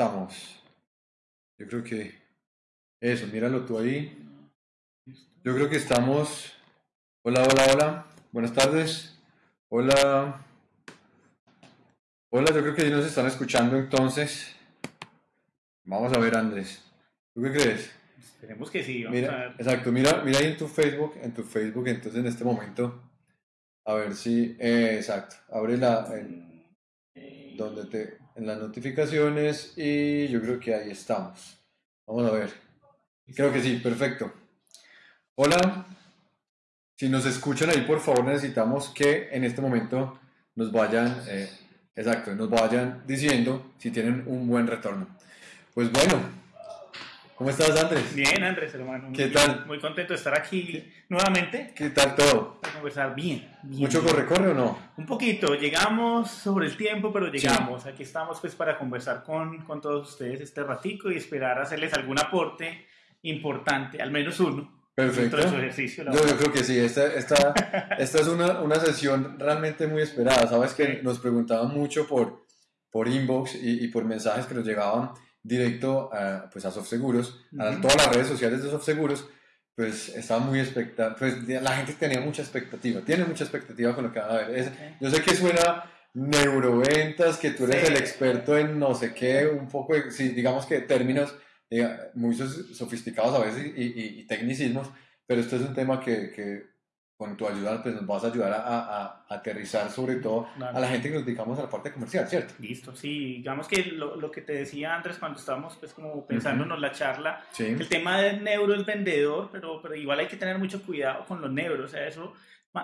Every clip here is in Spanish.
Estamos. Yo creo que eso, míralo tú ahí. Yo creo que estamos. Hola, hola, hola. Buenas tardes. Hola. Hola, yo creo que ya nos están escuchando entonces. Vamos a ver, Andrés. ¿Tú qué crees? Esperemos que sí. Vamos a Mira, ver. exacto, mira, mira ahí en tu Facebook, en tu Facebook, entonces en este momento, a ver si, eh, exacto, abre la, Eh, donde te, en las notificaciones y yo creo que ahí estamos. Vamos a ver. Creo que sí, perfecto. Hola, si nos escuchan ahí, por favor, necesitamos que en este momento nos vayan, eh, exacto, nos vayan diciendo si tienen un buen retorno. Pues bueno, ¿cómo estás, Andrés? Bien, Andrés, hermano. ¿Qué Muy- tal? Muy contento de estar aquí nuevamente ¿Qué tal todo? para conversar bien. bien, ¿Mucho corre-corre o no? Un poquito, llegamos sobre el tiempo, pero llegamos. Aquí estamos pues para conversar con, con todos ustedes este ratico y esperar hacerles algún aporte importante, al menos uno, Perfecto. de su ejercicio. Yo, yo creo que sí, esta, esta, esta es una, una sesión realmente muy esperada. Sabes que Sí. nos preguntaban mucho por, por inbox y, y por mensajes que nos llegaban directo a, pues a SoftSeguros, a Ujú. todas las redes sociales de SoftSeguros. Pues estaba muy expectativa, pues la gente tenía mucha expectativa, tiene mucha expectativa con lo que van a ver. Es- yo sé que suena neuroventas, que tú eres Sí. el experto en no sé qué, un poco, de- sí, digamos que términos diga, muy sofisticados a veces y, y- y tecnicismos, pero esto es un tema que, que con tu ayuda pues nos vas a ayudar a, a- a aterrizar sobre todo Claro. a la gente que nos dedicamos a la parte comercial, ¿cierto? Listo, sí, digamos que lo, lo que te decía Andrés cuando estábamos pues como pensándonos la charla, Sí, el tema del neuro es vendedor, pero, pero igual hay que tener mucho cuidado con los neuros, o sea, eso,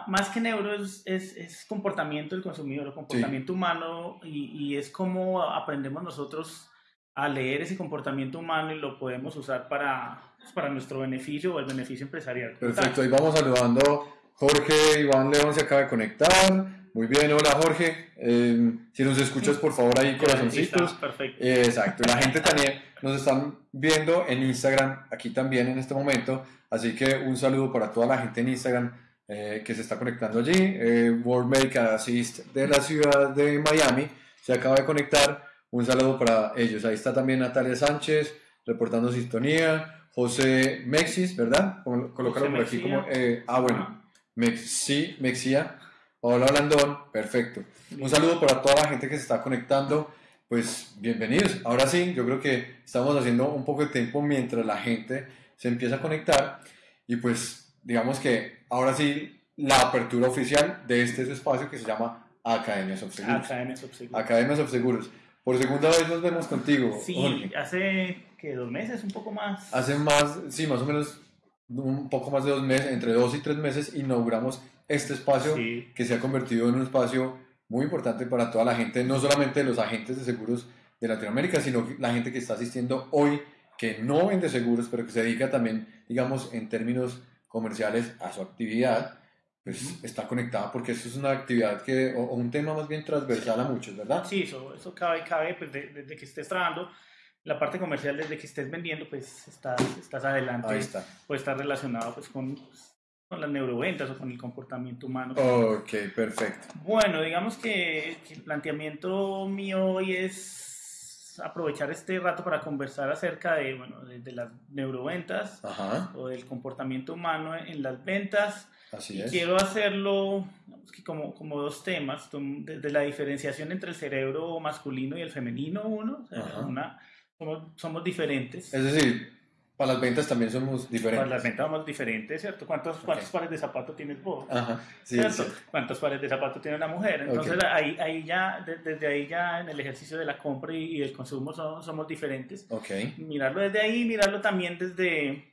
más que neuro es, es, es comportamiento del consumidor, comportamiento humano, y, y es como aprendemos nosotros a leer ese comportamiento humano y lo podemos usar para, pues, para nuestro beneficio o el beneficio empresarial. perfecto. Ahí vamos saludando. Jorge Iván León se acaba de conectar. Muy bien, hola Jorge. Eh, si nos escuchas, por favor, ahí corazoncitos. Perfecto. Eh, Exacto, la gente también nos están viendo en Instagram, aquí también en este momento, así que un saludo para toda la gente en Instagram eh, que se está conectando allí. Eh, World Medical Assist de la ciudad de Miami se acaba de conectar, un saludo para ellos. Ahí está también Natalia Sánchez reportando sintonía, José Mexis, ¿verdad? Col- Colócalo por aquí como, ah bueno, Mexi, Mexía. Hola Blandón, perfecto. Un saludo para toda la gente que se está conectando. Pues bienvenidos. Ahora sí, yo creo que estamos haciendo un poco de tiempo mientras la gente se empieza a conectar. Y pues digamos que ahora sí, la apertura oficial de este espacio que se llama Academias of Seguros. Academia Subseguro. Academias of Seguros. Por segunda vez nos vemos contigo. Sí, Jorge. hace que dos meses, un poco más. Hace más, sí, más o menos un poco más de dos meses, entre dos y tres meses, inauguramos este espacio Sí. que se ha convertido en un espacio muy importante para toda la gente, no solamente los agentes de seguros de Latinoamérica, sino la gente que está asistiendo hoy, que no vende seguros, pero que se dedica también, digamos, en términos comerciales a su actividad, pues Ujú. está conectada porque eso es una actividad que, o, o un tema más bien transversal a muchos, ¿verdad? Sí, eso, eso cabe, cabe pues, de- desde que estés trabajando, la parte comercial, desde que estés vendiendo, pues estás, estás adelante, Ahí está. puede estar relacionado pues, con, con las neuroventas o con el comportamiento humano. Ok, perfecto. Bueno, digamos que, que el planteamiento mío hoy es aprovechar este rato para conversar acerca de, bueno, de, de las neuroventas Ajá, o del comportamiento humano en las ventas. así Y es. quiero hacerlo que como, como dos temas, desde la diferenciación entre el cerebro masculino y el femenino, uno, o sea, Ajá. una- somos, somos diferentes. Es decir, para las ventas también somos diferentes. Para las ventas somos diferentes, ¿cierto? ¿Cuántos, cuántos pares de zapatos tienes vos? Ajá, sí, ¿Cierto? sí. ¿Cuántos pares de zapatos tiene una mujer? Entonces Ok. ahí, ahí ya, de- desde ahí ya en el ejercicio de la compra y, y del consumo somos, somos diferentes. Ok, Mirarlo desde ahí, mirarlo también desde,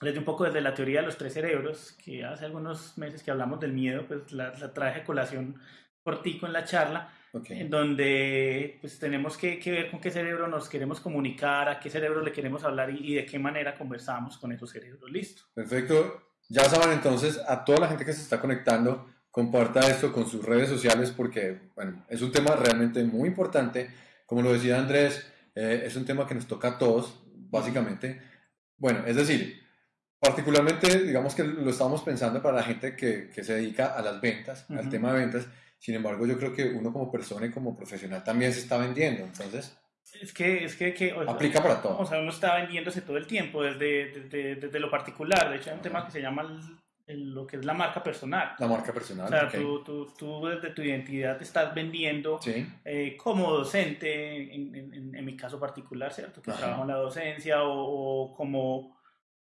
desde un poco desde la teoría de los tres cerebros, que hace algunos meses que hablamos del miedo, pues la, la traje a colación cortico en la charla, Ok. en donde pues tenemos que, que ver con qué cerebro nos queremos comunicar, a qué cerebro le queremos hablar y, y de qué manera conversamos con esos cerebros. Listo. Perfecto. Ya saben entonces, a toda la gente que se está conectando, comparta esto con sus redes sociales porque, bueno, es un tema realmente muy importante. Como lo decía Andrés, eh, es un tema que nos toca a todos, básicamente. Bueno, es decir, particularmente, digamos que lo estamos pensando para la gente que, que se dedica a las ventas, al Ujú. tema de ventas. Sin embargo, yo creo que uno como persona y como profesional también se está vendiendo. Entonces, Es que, es que, que o aplica para todo. O sea, uno está vendiéndose todo el tiempo desde, desde, desde lo particular. De hecho, hay un tema que se llama el- el- lo que es la marca personal. La marca personal. O sea, tú, tú, tú desde tu identidad te estás vendiendo Sí, eh, como docente, en, en- en- en mi caso particular, ¿cierto? Que Ajá. trabajo en la docencia o, o como,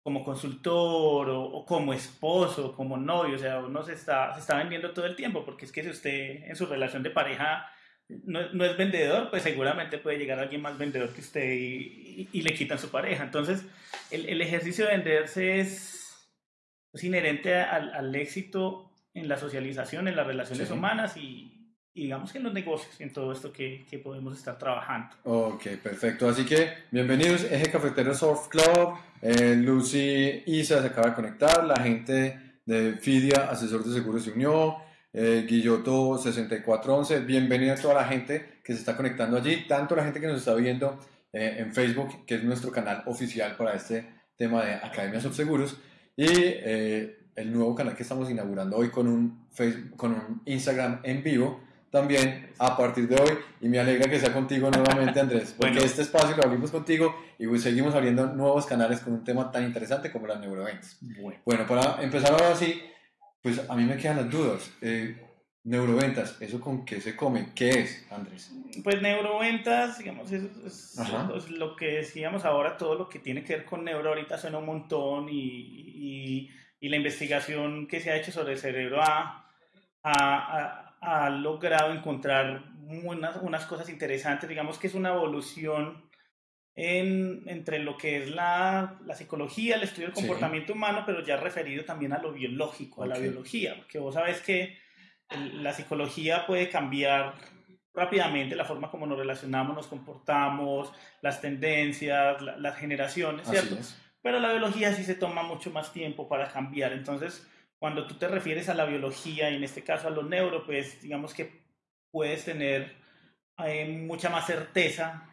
como consultor o, o como esposo, como novio, o sea, uno se está, se está vendiendo todo el tiempo, porque es que si usted en su relación de pareja no, no es vendedor, pues seguramente puede llegar alguien más vendedor que usted y, y- y le quitan su pareja. Entonces, el, el ejercicio de venderse es, es inherente al, al éxito en la socialización, en las relaciones Sí. humanas y, y digamos que en los negocios, en todo esto que, que podemos estar trabajando. Ok, perfecto. Así que bienvenidos, Eje Cafetero Surf Club. Eh, Lucy Isa se acaba de conectar. La gente de Fidia, asesor de seguros, se unió. Eh, Guilloto 6411. Bienvenida a toda la gente que se está conectando allí. Tanto la gente que nos está viendo eh, en Facebook, que es nuestro canal oficial para este tema de Academias of Seguros. Y eh, el nuevo canal que estamos inaugurando hoy con un, Facebook, con un Instagram en vivo también a partir de hoy y me alegra que sea contigo nuevamente Andrés, porque Bueno. este espacio lo abrimos contigo y pues seguimos abriendo nuevos canales con un tema tan interesante como las neuroventas. Bueno. Bueno, para empezar ahora sí, pues a mí me quedan las dudas. Eh, neuroventas, ¿eso con qué se come? ¿Qué es, Andrés? Pues neuroventas, digamos, es, es- lo que decíamos ahora, todo lo que tiene que ver con neuro ahorita suena un montón y, y- y la investigación que se ha hecho sobre el cerebro ha- ha logrado encontrar unas, unas cosas interesantes, digamos que es una evolución en- entre lo que es la, la psicología, el estudio del Sí. comportamiento humano, pero ya referido también a lo biológico, a la biología, porque vos sabes que el- la psicología puede cambiar rápidamente la forma como nos relacionamos, nos comportamos, las tendencias, la- las generaciones, ¿cierto? Pero la biología sí se toma mucho más tiempo para cambiar. Entonces, cuando tú te refieres a la biología y en este caso a los neuro, pues digamos que puedes tener eh, mucha más certeza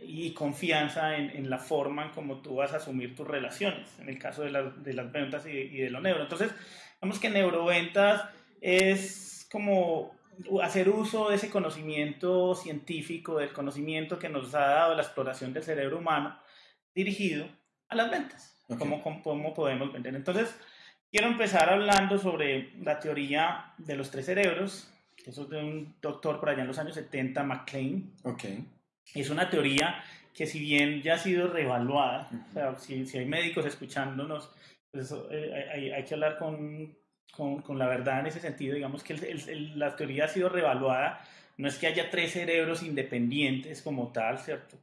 y confianza en, en la forma en cómo tú vas a asumir tus relaciones, en el caso de, las- de las ventas y, y de lo neuro. Entonces, digamos que neuroventas es como hacer uso de ese conocimiento científico, del conocimiento que nos ha dado la exploración del cerebro humano, dirigido a las ventas, Ok. cómo, cómo- cómo podemos vender. Entonces, quiero empezar hablando sobre la teoría de los tres cerebros, eso es de un doctor por allá en los años 70, McLean. Ok. Es una teoría que si bien ya ha sido reevaluada, o sea, si, si hay médicos escuchándonos, pues eh, hay, hay que hablar con, con, con la verdad en ese sentido, digamos que el- el- la teoría ha sido reevaluada, no es que haya tres cerebros independientes como tal, ¿cierto?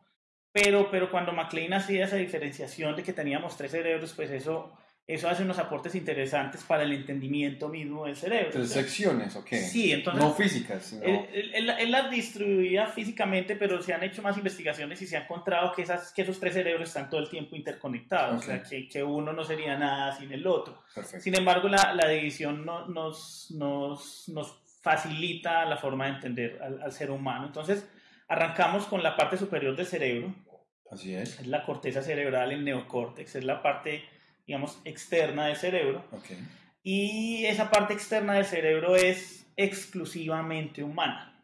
Pero, pero cuando McLean hacía esa diferenciación de que teníamos tres cerebros, pues eso, eso hace unos aportes interesantes para el entendimiento mismo del cerebro. Tres secciones, ok. Sí, entonces... No físicas, sino... Él, él- él- las distribuía físicamente, pero se han hecho más investigaciones y se ha encontrado que, esas, que esos tres cerebros están todo el tiempo interconectados, Ok. o sea, que, que uno no sería nada sin el otro. Perfecto. Sin embargo, la, la división no- nos, nos, nos facilita la forma de entender al, al ser humano. Entonces, arrancamos con la parte superior del cerebro, Así es. es la corteza cerebral, el neocórtex, es la parte, digamos, externa del cerebro. Ok. Y esa parte externa del cerebro es exclusivamente humana.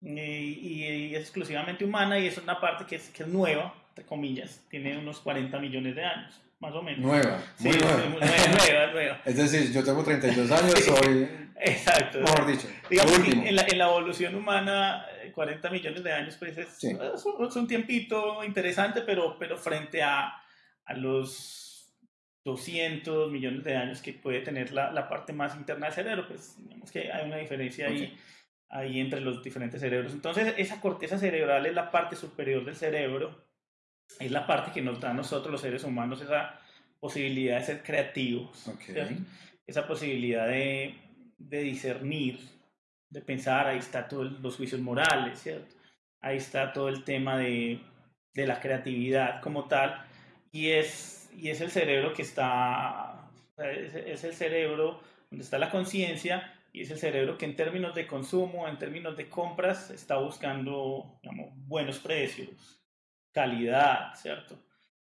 Y, y es exclusivamente humana y es una parte que es, que es nueva, entre comillas, tiene unos 40 millones de años, más o menos. Nueva. Sí, Muy nueva. muy nueva, nueva. Es decir, yo tengo 32 años, soy, Exacto. mejor dicho, Digamos que en la, en la evolución humana, eh, 40 millones de años, pues es, Sí. es un, es un tiempito interesante, pero, pero frente a, a los 200 millones de años que puede tener la, la parte más interna del cerebro, pues digamos que hay una diferencia ahí, ahí entre los diferentes cerebros. Entonces, esa corteza cerebral es la parte superior del cerebro, es la parte que nos da a nosotros los seres humanos esa posibilidad de ser creativos, Ok. ¿cierto? esa posibilidad de, de discernir, de pensar, ahí está todos los juicios morales, ¿cierto? Ahí está todo el tema de, de la creatividad como tal, y es, y es el cerebro que está, es, es el cerebro donde está la conciencia, y es el cerebro que en términos de consumo, en términos de compras, está buscando digamos, buenos precios, calidad, ¿cierto?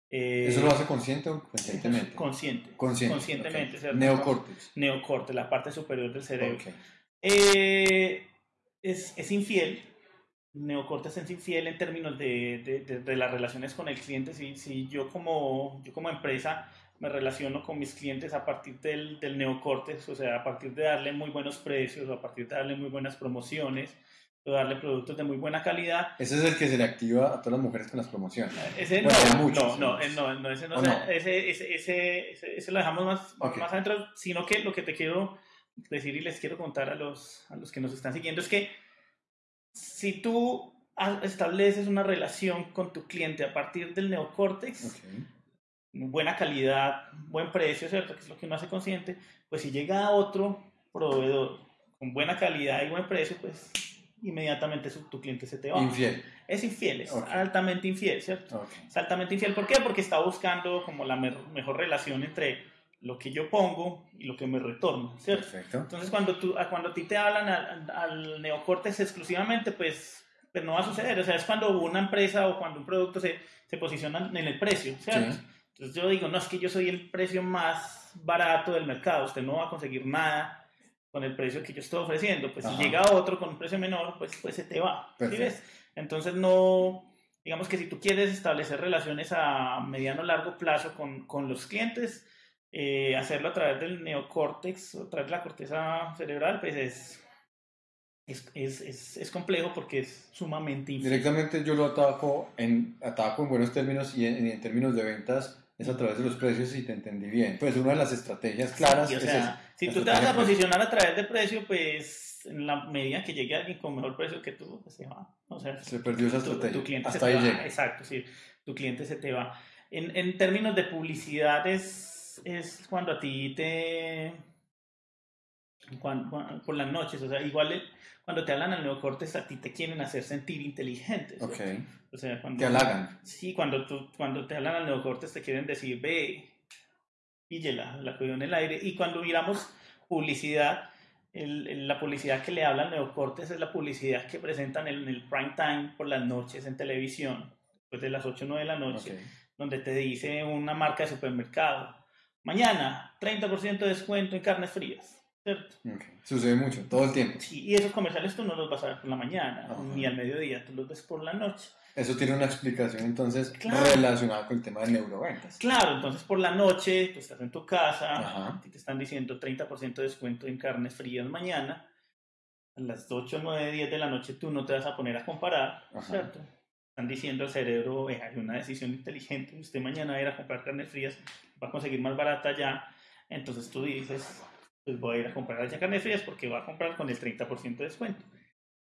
Eh, ¿Eso lo hace consciente o conscientemente? Consciente. Consciente. Conscientemente. ¿cierto? Neocórtex. Neocorte, la parte superior del cerebro. Eh, es, es infiel. Neocorte es infiel en términos de, de, de- de las relaciones con el cliente. Si, si yo, como, yo como empresa me relaciono con mis clientes a partir del, del neocortes, o sea, a partir de darle muy buenos precios, o a partir de darle muy buenas promociones, o darle productos de muy buena calidad, Ese es el que se le activa a todas las mujeres con las promociones. ese Bueno, no, muchos, no, no, muchos. eh, no, no, ese no, ¿O o sea, no? Ese, ese, ese, ese- lo dejamos más, Ok. más adentro, sino que lo que te quiero decir y les quiero contar a los, a los que nos están siguiendo es que si tú estableces una relación con tu cliente a partir del neocórtex, buena calidad, buen precio, ¿cierto? Que es lo que uno hace consciente, pues si llega otro proveedor con buena calidad y buen precio, pues inmediatamente su- tu cliente se te va. Infiel. Es infiel, es altamente infiel, ¿cierto? Es altamente infiel. ¿Por qué? Porque está buscando como la mejor relación entre lo que yo pongo y lo que me retorna, ¿cierto? Perfecto. Entonces, cuando, tú, a- cuando a ti te hablan al, al neocórtex exclusivamente, pues, pues no va a suceder. O sea, es cuando una empresa o cuando un producto se, se posiciona en el precio, ¿cierto? Sí. Entonces yo digo, no, es que yo soy el precio más barato del mercado, usted no va a conseguir nada con el precio que yo estoy ofreciendo. Pues Ajá. si llega otro con un precio menor, pues, pues se te va. ¿sí ves? Entonces no, digamos que si tú quieres establecer relaciones a mediano o largo plazo con, con los clientes, eh, hacerlo a través del neocórtex, a través de la corteza cerebral, pues es, es, es, es, es complejo porque es sumamente infiel. Directamente yo lo ataco en, ataco en buenos términos y en, en términos de ventas es a través de los precios si te entendí bien. Pues una de las estrategias claras Sí, o es sea, esa, si tú te vas a precio. posicionar a través de precio, pues en la medida que llegue alguien con mejor precio que tú, pues se va. O sea, Se perdió esa tu, estrategia. tu cliente Hasta se ahí te va. Exacto, sí. Tu cliente se te va. En, en términos de publicidad es, es cuando a ti te... cuan- cuan- por las noches, o sea, igual el- cuando te hablan al neocortes a ti te quieren hacer sentir inteligente. ¿sí? Ok. O sea, cuando... Te halagan. Sí, cuando, tú, cuando te hablan al neocortes te quieren decir, ve, píllela, la cogió en el aire. Y cuando miramos publicidad, el- el- la publicidad que le habla al neocortes es la publicidad que presentan en el prime time por las noches en televisión, después de las 8 o 9 de la noche, Ok. donde te dice una marca de supermercado, mañana 30% de descuento en carnes frías, ¿cierto? ok. Sucede mucho, todo el tiempo. Sí, y esos comerciales tú no los vas a ver por la mañana, Ajá. ni al mediodía, tú los ves por la noche. Eso tiene una explicación entonces Claro. relacionada con el tema de neuroventas. Claro, entonces por la noche tú estás en tu casa, ti te están diciendo 30% de descuento en carnes frías mañana, a las 8, 9, 10 de la noche tú no te vas a poner a comparar, Ajá. ¿cierto? Están diciendo al cerebro, "Ve, hay una decisión inteligente, usted mañana va a ir a comprar carnes frías, va a conseguir más barata ya, entonces tú dices, pues voy a ir a comprar allá carnes frías porque va a comprar con el 30% de descuento.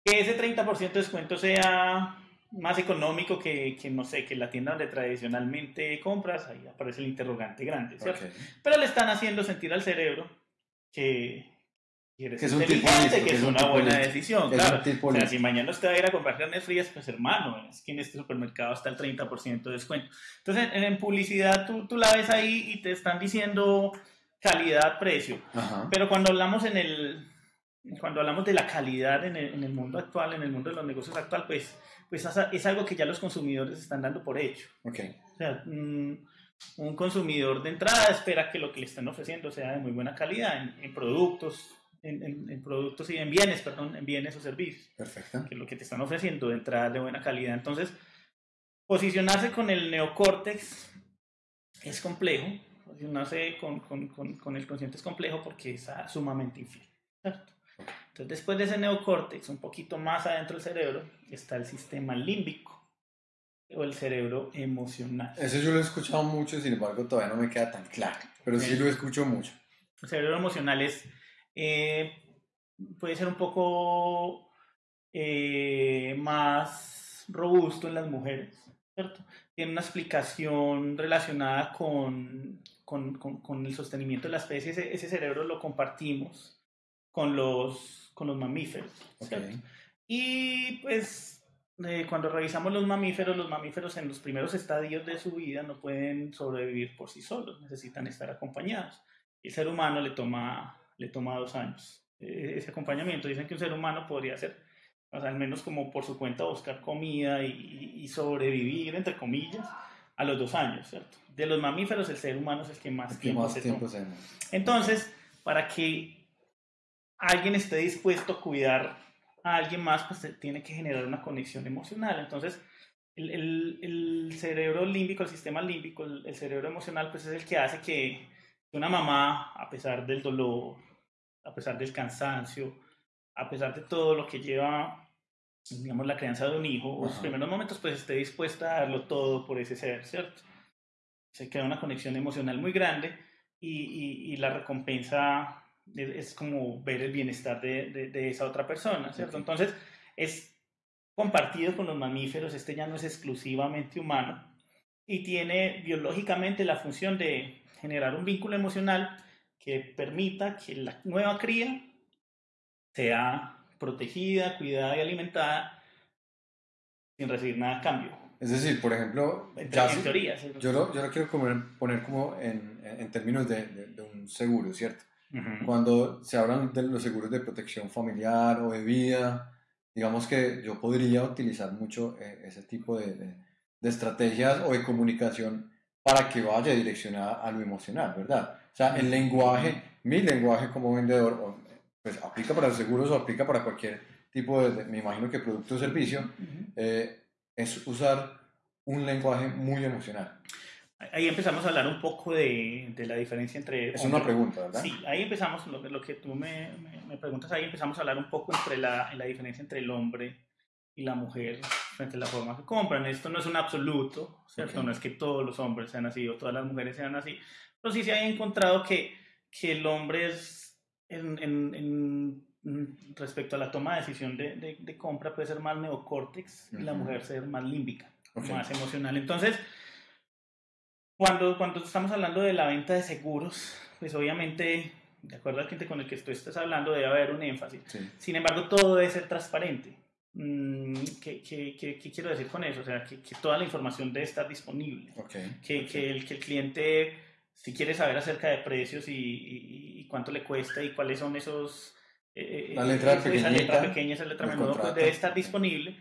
Que ese 30% de descuento sea más económico que, que, no sé, que la tienda donde tradicionalmente compras, ahí aparece el interrogante grande, ¿cierto? Ok. Pero le están haciendo sentir al cerebro que, que eres Que es un tipo inteligente, listo, que es un una buena listo. decisión, un claro. O sea, si mañana usted va a ir a comprar carnes frías, pues hermano, es que en este supermercado está el 30% de descuento. Entonces, en, en publicidad tú, tú la ves ahí y te están diciendo calidad, precio. Ajá. Pero cuando hablamos en el cuando hablamos de la calidad en el, en el mundo actual, en el mundo de los negocios actual, pues, pues es algo que ya los consumidores están dando por hecho. Ok. O sea, mm, un consumidor de entrada espera que lo que le están ofreciendo sea de muy buena calidad en, en productos, en, en- en productos y en bienes, perdón, en bienes o servicios, Perfecto. que lo que te están ofreciendo de entrada es de buena calidad. Entonces, posicionarse con el neocórtex es complejo, posicionarse con, con, con, con el consciente es complejo porque es ah, sumamente infiel. ¿cierto? Entonces, después de ese neocórtex, un poquito más adentro del cerebro, está el sistema límbico o el cerebro emocional. Eso yo lo he escuchado mucho, sin embargo todavía no me queda tan claro. Pero sí lo escucho mucho. El cerebro emocional es, eh, puede ser un poco eh, más robusto en las mujeres, ¿cierto? Tiene una explicación relacionada con, con, con- con el sostenimiento de la especie, ese, ese cerebro lo compartimos con los, con los mamíferos. ¿cierto? Y pues eh, cuando revisamos los mamíferos, los mamíferos en los primeros estadios de su vida no pueden sobrevivir por sí solos, necesitan estar acompañados. El ser humano le toma, le toma dos años eh, ese acompañamiento. Dicen que un ser humano podría ser, o sea, al menos como por su cuenta, buscar comida y, y sobrevivir, entre comillas, a los dos años, ¿cierto? De los mamíferos, el ser humano es el que más ¿Qué tiempo más se tiempo toma. Entonces, para que alguien esté dispuesto a cuidar a alguien más, pues tiene que generar una conexión emocional. Entonces, el, el- el cerebro límbico, el sistema límbico, el, el cerebro emocional, pues es el que hace que una mamá, a pesar del dolor, a pesar del cansancio, a pesar de todo lo que lleva, digamos, la crianza de un hijo, o los primeros momentos, pues esté dispuesta a darlo todo por ese ser, ¿cierto? Se crea una conexión emocional muy grande y, y- y la recompensa es, es como ver el bienestar de, de- de esa otra persona, ¿cierto? Entonces, es compartido con los mamíferos, este ya no es exclusivamente humano y tiene biológicamente la función de generar un vínculo emocional que permita que la nueva cría sea protegida, cuidada y alimentada sin recibir nada a cambio. Es decir, por ejemplo, En, ya en si- teoría. ¿sí? yo, lo, yo lo quiero poner como en, términos de, de- de un seguro, ¿cierto? Cuando se hablan de los seguros de protección familiar o de vida, digamos que yo podría utilizar mucho eh, ese tipo de, de- de estrategias o de comunicación para que vaya direccionada a lo emocional, ¿verdad? O sea, el lenguaje, mi lenguaje como vendedor, pues aplica para los seguros o aplica para cualquier tipo de, me imagino que producto o servicio, eh, es usar un lenguaje muy emocional. Ahí empezamos a hablar un poco de, de la diferencia entre... Es una hombre- pregunta, ¿verdad? Sí, ahí empezamos, lo, lo que tú me, me- me preguntas, ahí empezamos a hablar un poco entre la, la diferencia entre el hombre y la mujer frente a la forma que compran. Esto no es un absoluto, ¿cierto? Ok. No es que todos los hombres sean así o todas las mujeres sean así, pero sí se ha encontrado que, que el hombre es, en, en- en- en- respecto a la toma de decisión de, de- de compra, puede ser más neocórtex y la mujer ser más límbica, Ok. más emocional. Entonces, cuando, cuando estamos hablando de la venta de seguros, pues obviamente, de acuerdo al cliente con el que tú estás hablando, debe haber un énfasis. Sí. Sin embargo, todo debe ser transparente. Mm, ¿Qué, qué- qué- qué quiero decir con eso? O sea, que, que toda la información debe estar disponible. Ok. Que, que el, que el cliente, si quiere saber acerca de precios y, y- y cuánto le cuesta y cuáles son esos... eh, La letra esa letra pequeña, esa letra menuda, pues debe estar disponible.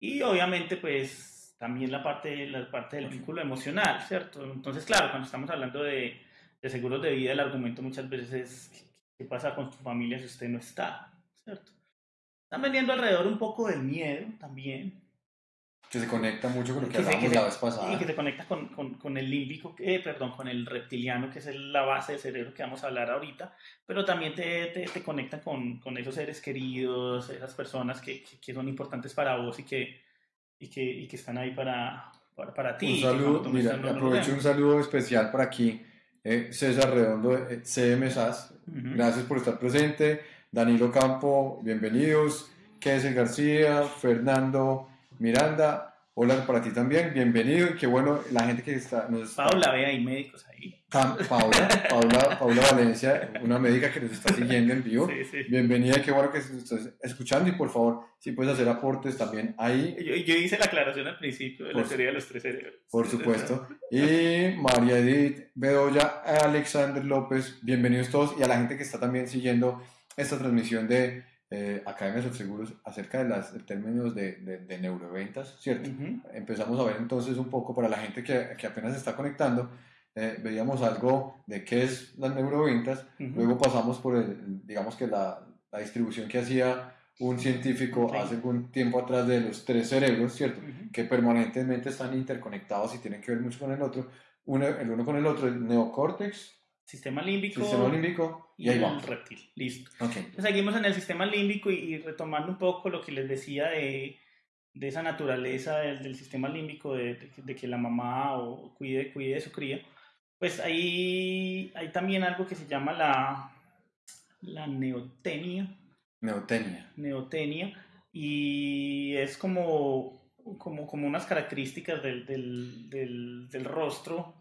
Y obviamente, pues también la parte, la parte del vínculo emocional, ¿cierto? Entonces, claro, cuando estamos hablando de, de seguros de vida, el argumento muchas veces es qué pasa con su familia si usted no está, ¿cierto? Están vendiendo alrededor un poco del miedo también, Que se conecta mucho con lo que que hablábamos que la vez pasada. y que se conecta con, con, con el límbico, eh, perdón, con el reptiliano, que es la base del cerebro que vamos a hablar ahorita, pero también te, te, te conecta con, con esos seres queridos, esas personas que, que, son importantes para vos y que, y que, y que están ahí para, para, para ti. Un saludo, mira, no aprovecho un saludo especial para aquí, eh, César Redondo, eh, CM SAS, Ujú. gracias por estar presente, Danilo Campo, bienvenidos, Kessel García, Fernando Miranda, hola para ti también, bienvenido, y qué bueno la gente que está, nos está Paula, ve, hay médicos ahí. Paula, Paula, Paula Valencia, una médica que nos está siguiendo en vivo. Sí, sí. Bienvenida, qué bueno que nos estés escuchando y por favor, si puedes hacer aportes también ahí, Yo, yo hice la aclaración al principio de la teoría de los tres cerebros. por supuesto. Y María Edith Bedoya, Alexander López, bienvenidos todos y a la gente que está también siguiendo esta transmisión de eh, Academias de Seguros acerca de los términos de, de, de neuroventas, ¿cierto? Ujú. empezamos a ver entonces un poco para la gente que, que apenas se está conectando, eh, veíamos algo de qué es las neuroventas, Ujú. luego pasamos por, el, digamos que la, la distribución que hacía un científico hace algún tiempo atrás de los tres cerebros, ¿cierto? Ujú. Que permanentemente están interconectados y tienen que ver mucho con el otro, uno, el uno con el otro, el neocórtex, Sistema límbico sistema límbico, y, y ahí el vamos. reptil. Listo. Ok, Entonces, seguimos en el sistema límbico y, y retomando un poco lo que les decía de, de esa naturaleza del, del sistema límbico, de, de que- de que la mamá o cuide, cuide de su cría, pues hay, hay también algo que se llama la, la neotenia, neotenia. neotenia y es como, como, como unas características del, del, del, del rostro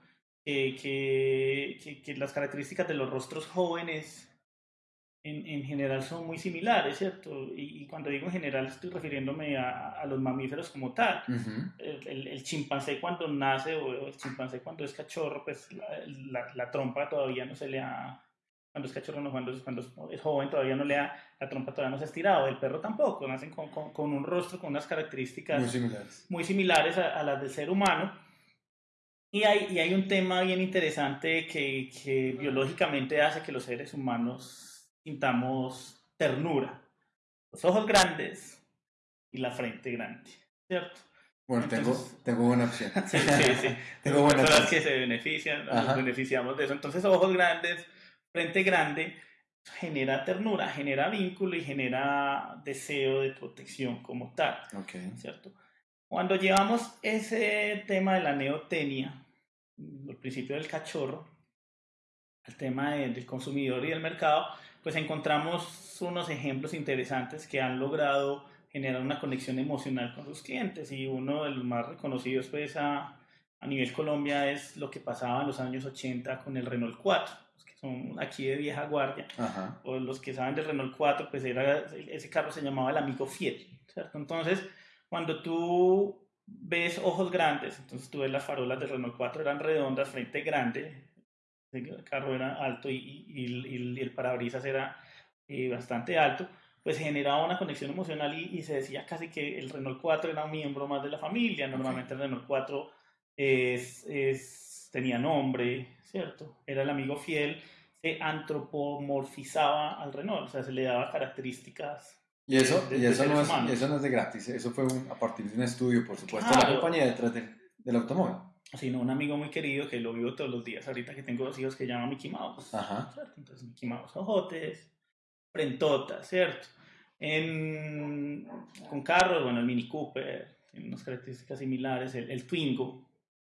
que, que, que- las características de los rostros jóvenes en, en general son muy similares, ¿cierto? Y, y cuando digo en general estoy refiriéndome a, a los mamíferos como tal. Ujú. El, el- el chimpancé cuando nace o el chimpancé cuando es cachorro, pues la, la- la trompa todavía no se le ha... Cuando es cachorro, no, cuando, es- cuando es joven todavía no le ha... La trompa todavía no se ha estirado. El perro tampoco. Nacen con, con- con un rostro, con unas características Muy similares. muy similares a, a las del ser humano. Y hay, y hay un tema bien interesante que, que biológicamente hace que los seres humanos sintamos ternura. Los ojos grandes y la frente grande, ¿cierto? Bueno, tengo, Entonces- tengo buena opción. Sí, sí, sí. Tengo buena opción. que se benefician, nos beneficiamos de eso. Entonces, ojos grandes, frente grande, genera ternura, genera vínculo y genera deseo de protección como tal. Ok. ¿cierto? Cuando llevamos ese tema de la neotenia, el principio del cachorro, al tema de- del consumidor y del mercado, pues encontramos unos ejemplos interesantes que han logrado generar una conexión emocional con sus clientes y uno de los más reconocidos pues a, a nivel Colombia es lo que pasaba en los años 80 con el Renault 4, los que son aquí de vieja guardia Ajá. o los que saben del Renault 4, pues era, ese carro se llamaba el amigo fiel, ¿cierto? Entonces, cuando tú ves ojos grandes, entonces tú ves las farolas del Renault 4 eran redondas, frente grande, el carro era alto y, y- y- el parabrisas era eh, bastante alto, pues generaba una conexión emocional y, y se decía casi que el Renault 4 era un miembro más de la familia, normalmente el Renault 4 es, es- tenía nombre, ¿cierto? Era el amigo fiel, se antropomorfizaba al Renault, o sea, se le daba características. Y eso, de- y de eso, no es, y eso no es de gratis, eso fue un- a partir de un estudio, por supuesto, Claro. la compañía detrás del, del automóvil. Sino un amigo muy querido que lo vivo todos los días, ahorita que tengo dos hijos que llama Mickey Mouse. Ajá. ¿cierto? Entonces, Mickey Mouse, ojotes, frentotas, ¿cierto? En, con carros, bueno, el Mini Cooper, tiene unas características similares, el, el Twingo.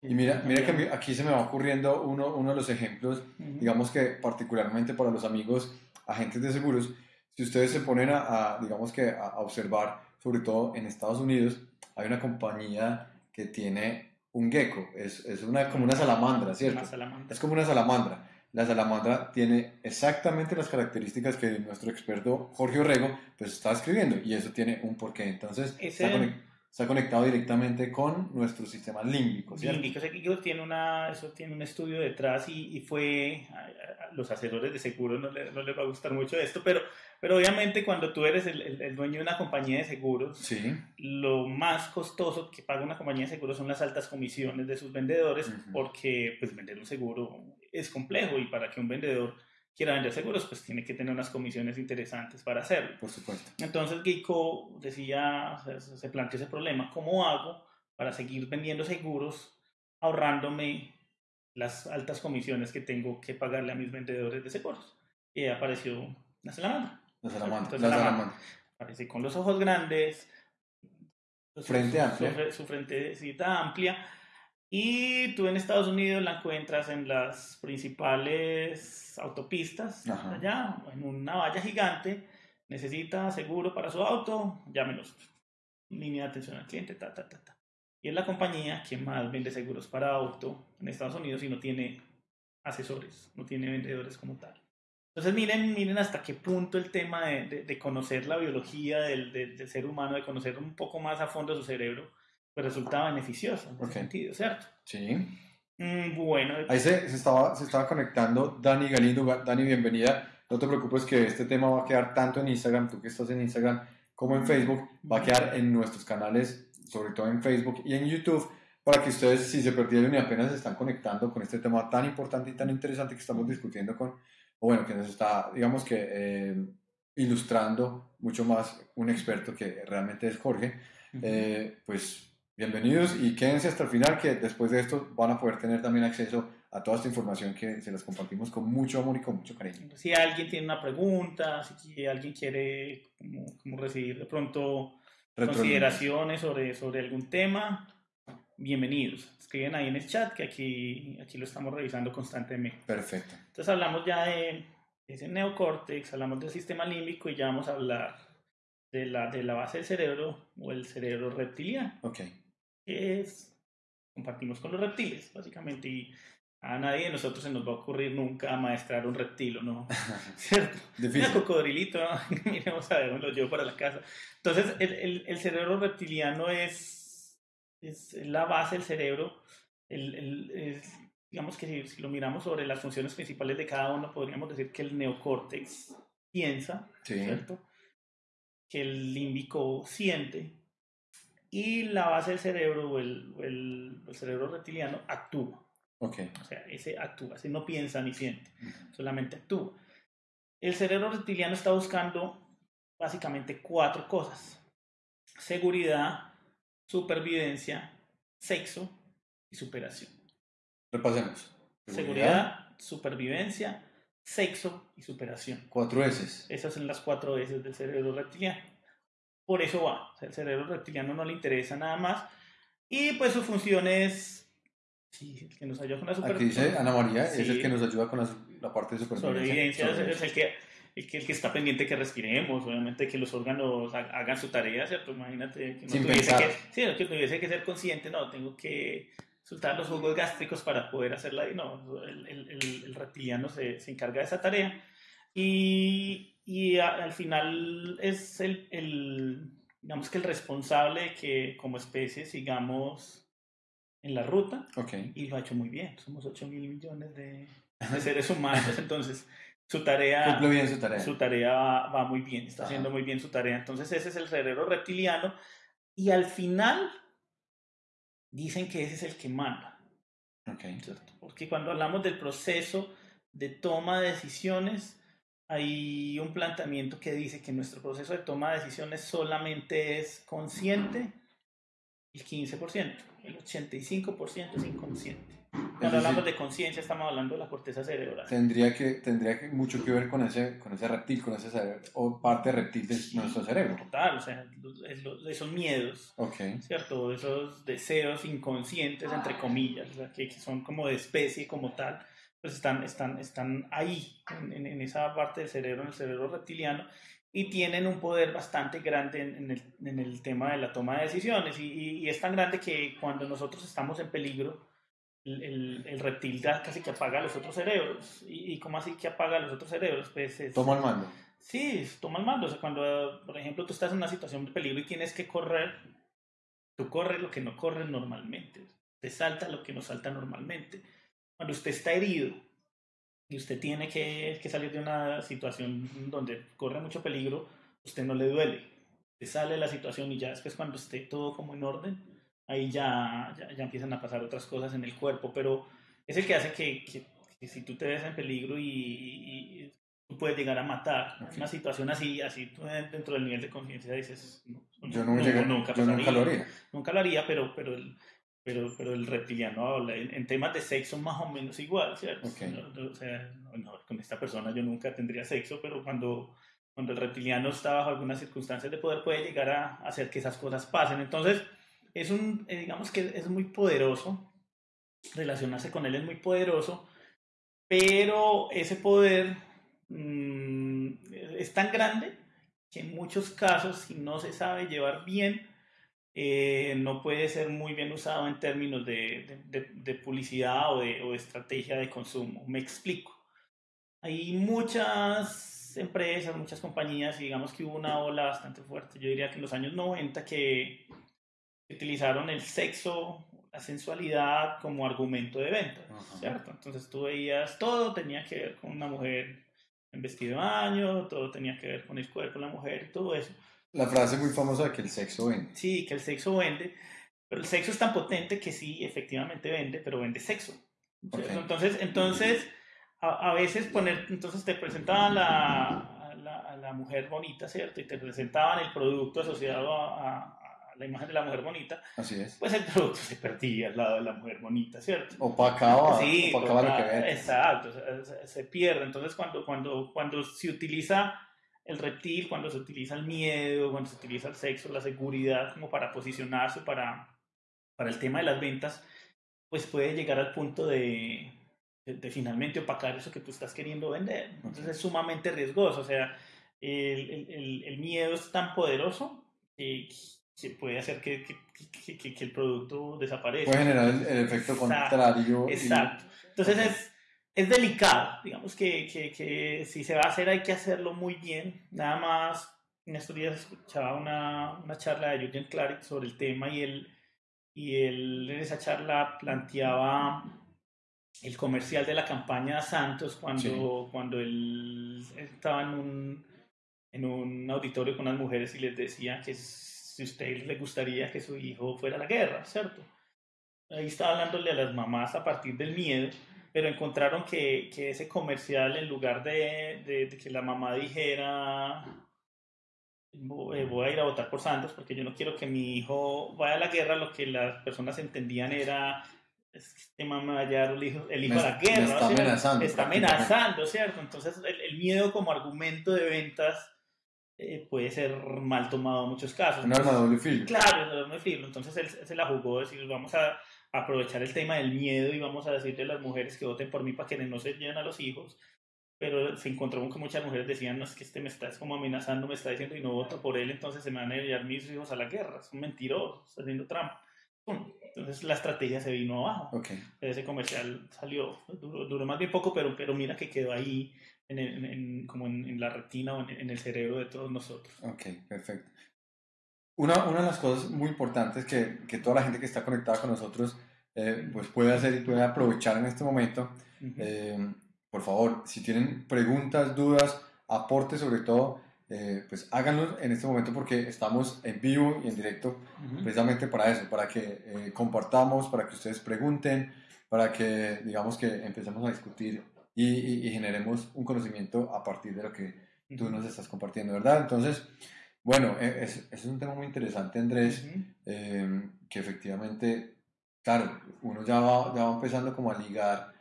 Y mira, mira que aquí se me va ocurriendo uno, uno de los ejemplos, Ujú. digamos que particularmente para los amigos agentes de seguros, si ustedes se ponen a, a, digamos que a, a observar, sobre todo en Estados Unidos, hay una compañía que tiene un gecko, es, es una, como una salamandra, ¿cierto? Una salamandra. Es como una salamandra. La salamandra tiene exactamente las características que nuestro experto Jorge Orrego pues está escribiendo y eso tiene un porqué. Entonces está, conec- está conectado directamente con nuestro sistema límbico, ¿cierto? Límbico, tiene una, eso tiene un estudio detrás y, y fue, a, los asesores de seguro no, le- no les va a gustar mucho esto, pero, pero obviamente cuando tú eres el, el- el dueño de una compañía de seguros, Sí, lo más costoso que paga una compañía de seguros son las altas comisiones de sus vendedores, porque pues vender un seguro es complejo y para que un vendedor quiera vender seguros, pues tiene que tener unas comisiones interesantes para hacerlo. por supuesto. Entonces Geico decía, se, planteó ese problema, ¿cómo hago para seguir vendiendo seguros ahorrándome las altas comisiones que tengo que pagarle a mis vendedores de seguros? Y ahí apareció la salamandra. La salamandra. Entonces, La la salamandra. Aparece con los ojos grandes, Frente su, amplia. Su, su frentecita amplia. Y tú en Estados Unidos la encuentras en las principales autopistas, Ajá. allá, en una valla gigante. Necesita seguro para su auto, llámenos. Línea de atención al cliente, ta, ta, ta, ta. Y es la compañía que más vende seguros para auto en Estados Unidos y no tiene asesores, no tiene vendedores como tal. Entonces miren, miren hasta qué punto el tema de, de- de conocer la biología del, del- del ser humano, de conocer un poco más a fondo su cerebro, pues resulta beneficioso en ese Ok. sentido, ¿cierto? Sí. Mm, bueno, Ahí se, se estaba, se estaba conectando Dani Galindo. Ga- Dani, bienvenida. No te preocupes que este tema va a quedar tanto en Instagram, tú que estás en Instagram, como en Facebook. Va a quedar en nuestros canales, sobre todo en Facebook y en YouTube, para que ustedes, si se perdieron y apenas se están conectando con este tema tan importante y tan interesante que estamos discutiendo con, o bueno, que nos está, digamos que, eh, ilustrando mucho más un experto que realmente es Jorge, eh, pues bienvenidos y quédense hasta el final que después de esto van a poder tener también acceso a toda esta información que se las compartimos con mucho amor y con mucho cariño. si alguien tiene una pregunta, si alguien quiere como, como recibir de pronto consideraciones sobre, sobre algún tema, bienvenidos. Escriben ahí en el chat que aquí, aquí lo estamos revisando constantemente. Perfecto. Entonces hablamos ya de ese neocórtex, hablamos del sistema límbico y ya vamos a hablar de la, de la base del cerebro o el cerebro reptiliano, Ok. Que es, compartimos con los reptiles, básicamente, y A nadie de nosotros se nos va a ocurrir nunca amaestrar un reptil, ¿o no? ¿Cierto? Difícil. cocodrilito, miremos a ver, me lo llevo para la casa. Entonces, el, el, el cerebro reptiliano es, es la base del cerebro. El, el- es- digamos que si, si lo miramos sobre las funciones principales de cada uno, podríamos decir que el neocórtex piensa, Sí. ¿cierto? Que el límbico siente y la base del cerebro o el, o el- el cerebro reptiliano actúa. Ok. O sea, ese actúa, ese no piensa ni siente, solamente actúa. El cerebro reptiliano está buscando básicamente cuatro cosas. Seguridad, supervivencia, sexo y superación. Repasemos. Seguridad, supervivencia, sexo y superación. Cuatro S. Esas son las cuatro veces del cerebro reptiliano. Por eso va. O sea, el cerebro reptiliano no le interesa nada más. Y pues su función es... Sí, el que nos ayuda con la Aquí supervivencia. dice Ana María, es Sí. el que nos ayuda con la, la parte de supervivencia. sobrevivencia es, es el que el que, el que está pendiente que respiremos, obviamente que los órganos ha- hagan su tarea, ¿cierto? Imagínate que no Sin tuviese pensar. que, sí, que tuviese que ser consciente, no, tengo que soltar los jugos gástricos para poder hacerla, no, el- el- el reptiliano se, se encarga de esa tarea y, y a- al final es el, el, digamos que el responsable de que como especie sigamos en la ruta Ok. y lo ha hecho muy bien. Somos 8 mil millones de, de seres humanos, entonces su tarea, bien su tarea. su tarea va, va muy bien, está Ajá. haciendo muy bien su tarea. Entonces ese es el cerebro reptiliano y al final dicen que ese es el que manda, Ok. ¿cierto? Porque cuando hablamos del proceso de toma de decisiones, hay un planteamiento que dice que nuestro proceso de toma de decisiones solamente es consciente el 15%, el 85% es inconsciente. Cuando decir, hablamos de conciencia estamos hablando de la corteza cerebral. Tendría que, tendría que mucho que ver con ese, con ese reptil, con ese cerebro, o parte reptil de nuestro cerebro. Total, o sea, es esos miedos, Ok. ¿cierto? Esos deseos inconscientes, entre comillas, o sea, que, que son como de especie como tal, pues están, están, están ahí, en, en- esa parte del cerebro, en el cerebro reptiliano, y tienen un poder bastante grande en, en el, en el tema de la toma de decisiones. Y, y- y es tan grande que cuando nosotros estamos en peligro, el, el- el reptil ya casi que apaga los otros cerebros. ¿Y, y cómo así que apaga los otros cerebros? Pues es- Toma el mando. Sí, toma el mando. O sea, cuando, por ejemplo, tú estás en una situación de peligro y tienes que correr, tú corres lo que no corres normalmente. Te salta lo que no salta normalmente. Cuando usted está herido y usted tiene que, que salir de una situación donde corre mucho peligro, usted no le duele. Te sale la situación y ya después cuando esté todo como en orden, ahí ya, ya, ya empiezan a pasar otras cosas en el cuerpo. Pero es el que hace que, que- que si tú te ves en peligro y, y- y tú puedes llegar a matar. Ok. Una situación así, así tú dentro del nivel de conciencia dices, no, Yo, no llegué- nunca, yo nunca lo haría. nunca lo haría, pero, pero, el, pero, pero el reptiliano habla en, en temas de sexo más o menos igual, ¿cierto? Ok. No, no, o sea, no, con esta persona yo nunca tendría sexo, pero cuando, cuando el reptiliano está bajo algunas circunstancias de poder puede llegar a hacer que esas cosas pasen. Entonces, es un, eh, digamos que es muy poderoso, relacionarse con él es muy poderoso, pero ese poder mm, es tan grande que en muchos casos, si no se sabe llevar bien, eh, no puede ser muy bien usado en términos de, de- de- de publicidad o de, o de estrategia de consumo. Me explico. Hay muchas empresas, muchas compañías, y digamos que hubo una ola bastante fuerte, yo diría que en los años 90, que utilizaron el sexo, la sensualidad como argumento de venta, Ajá. ¿cierto? Entonces tú veías, todo tenía que ver con una mujer en vestido de baño, todo tenía que ver con el cuerpo de la mujer y todo eso. La frase muy famosa de que el sexo vende. Sí, que el sexo vende, pero el sexo es tan potente que sí, efectivamente vende, pero vende sexo. ¿cierto? Ok. Entonces, entonces a, a veces poner, entonces te presentaban la, la, la mujer bonita, ¿cierto? Y te presentaban el producto asociado a, a- la imagen de la mujer bonita, Así es. pues el producto se perdía al lado de la mujer bonita, ¿cierto? Opacaba, Sí, opacaba lo que vende. Exacto, se, se pierde. Entonces, cuando, cuando, cuando se utiliza el reptil, cuando se utiliza el miedo, cuando se utiliza el sexo, la seguridad como para posicionarse para, para el tema de las ventas, pues puede llegar al punto de, de, de finalmente opacar eso que tú estás queriendo vender. Entonces es sumamente riesgoso. O sea, el, el, miedo es tan poderoso que, que puede hacer que, que, que- el producto desaparezca. Puede generar el, el efecto Exacto, contrario. y- Exacto. Entonces es, es delicado, digamos que, que, que si se va a hacer hay que hacerlo muy bien. Nada más, en estos días escuchaba una, una charla de Jürgen Klarik sobre el tema y él, y él en esa charla planteaba el comercial de la campaña Santos cuando, cuando él estaba en un, en un auditorio con unas mujeres y les decía que si a usted le gustaría que su hijo fuera a la guerra, ¿cierto? Ahí estaba hablándole a las mamás a partir del miedo, pero encontraron que, que ese comercial, en lugar de, de- de que la mamá dijera, "Vo- eh, voy a ir a votar por Santos porque yo no quiero que mi hijo vaya a la guerra, lo que las personas entendían era, que este mamá va a llevar el hijo, el hijo Me- a la guerra. está ¿cierto? amenazando, Está amenazando, ¿cierto? Entonces el, el miedo como argumento de ventas eh, puede ser mal tomado en muchos casos. Un arma de doble filo. Claro, de filo. Entonces él, se la jugó, de decir, vamos a aprovechar el tema del miedo y vamos a decirle a las mujeres que voten por mí para que no se lleven a los hijos. Pero se encontró con que muchas mujeres decían, no, es que este me está es como amenazando, me está diciendo y no voto por él, entonces se me van a llevar mis hijos a la guerra. Es un mentiroso, está haciendo trampa. Entonces la estrategia se vino abajo. Ok. Ese comercial salió, duró, duró más bien poco, pero, pero mira que quedó ahí en en- en- como en, en la retina o en, en el cerebro de todos nosotros. Ok, perfecto. Una, una de las cosas muy importantes que, que toda la gente que está conectada con nosotros eh, pues puede hacer y puede aprovechar en este momento, eh, por favor, si tienen preguntas, dudas, aportes sobre todo, eh, pues háganlos en este momento porque estamos en vivo y en directo precisamente para eso, para que eh, compartamos, para que ustedes pregunten, para que digamos que empecemos a discutir y, y- y generemos un conocimiento a partir de lo que tú nos estás compartiendo, ¿verdad? Entonces, bueno, e- es, es un tema muy interesante, Andrés, eh, que efectivamente, claro, uno ya va, ya va empezando como a ligar,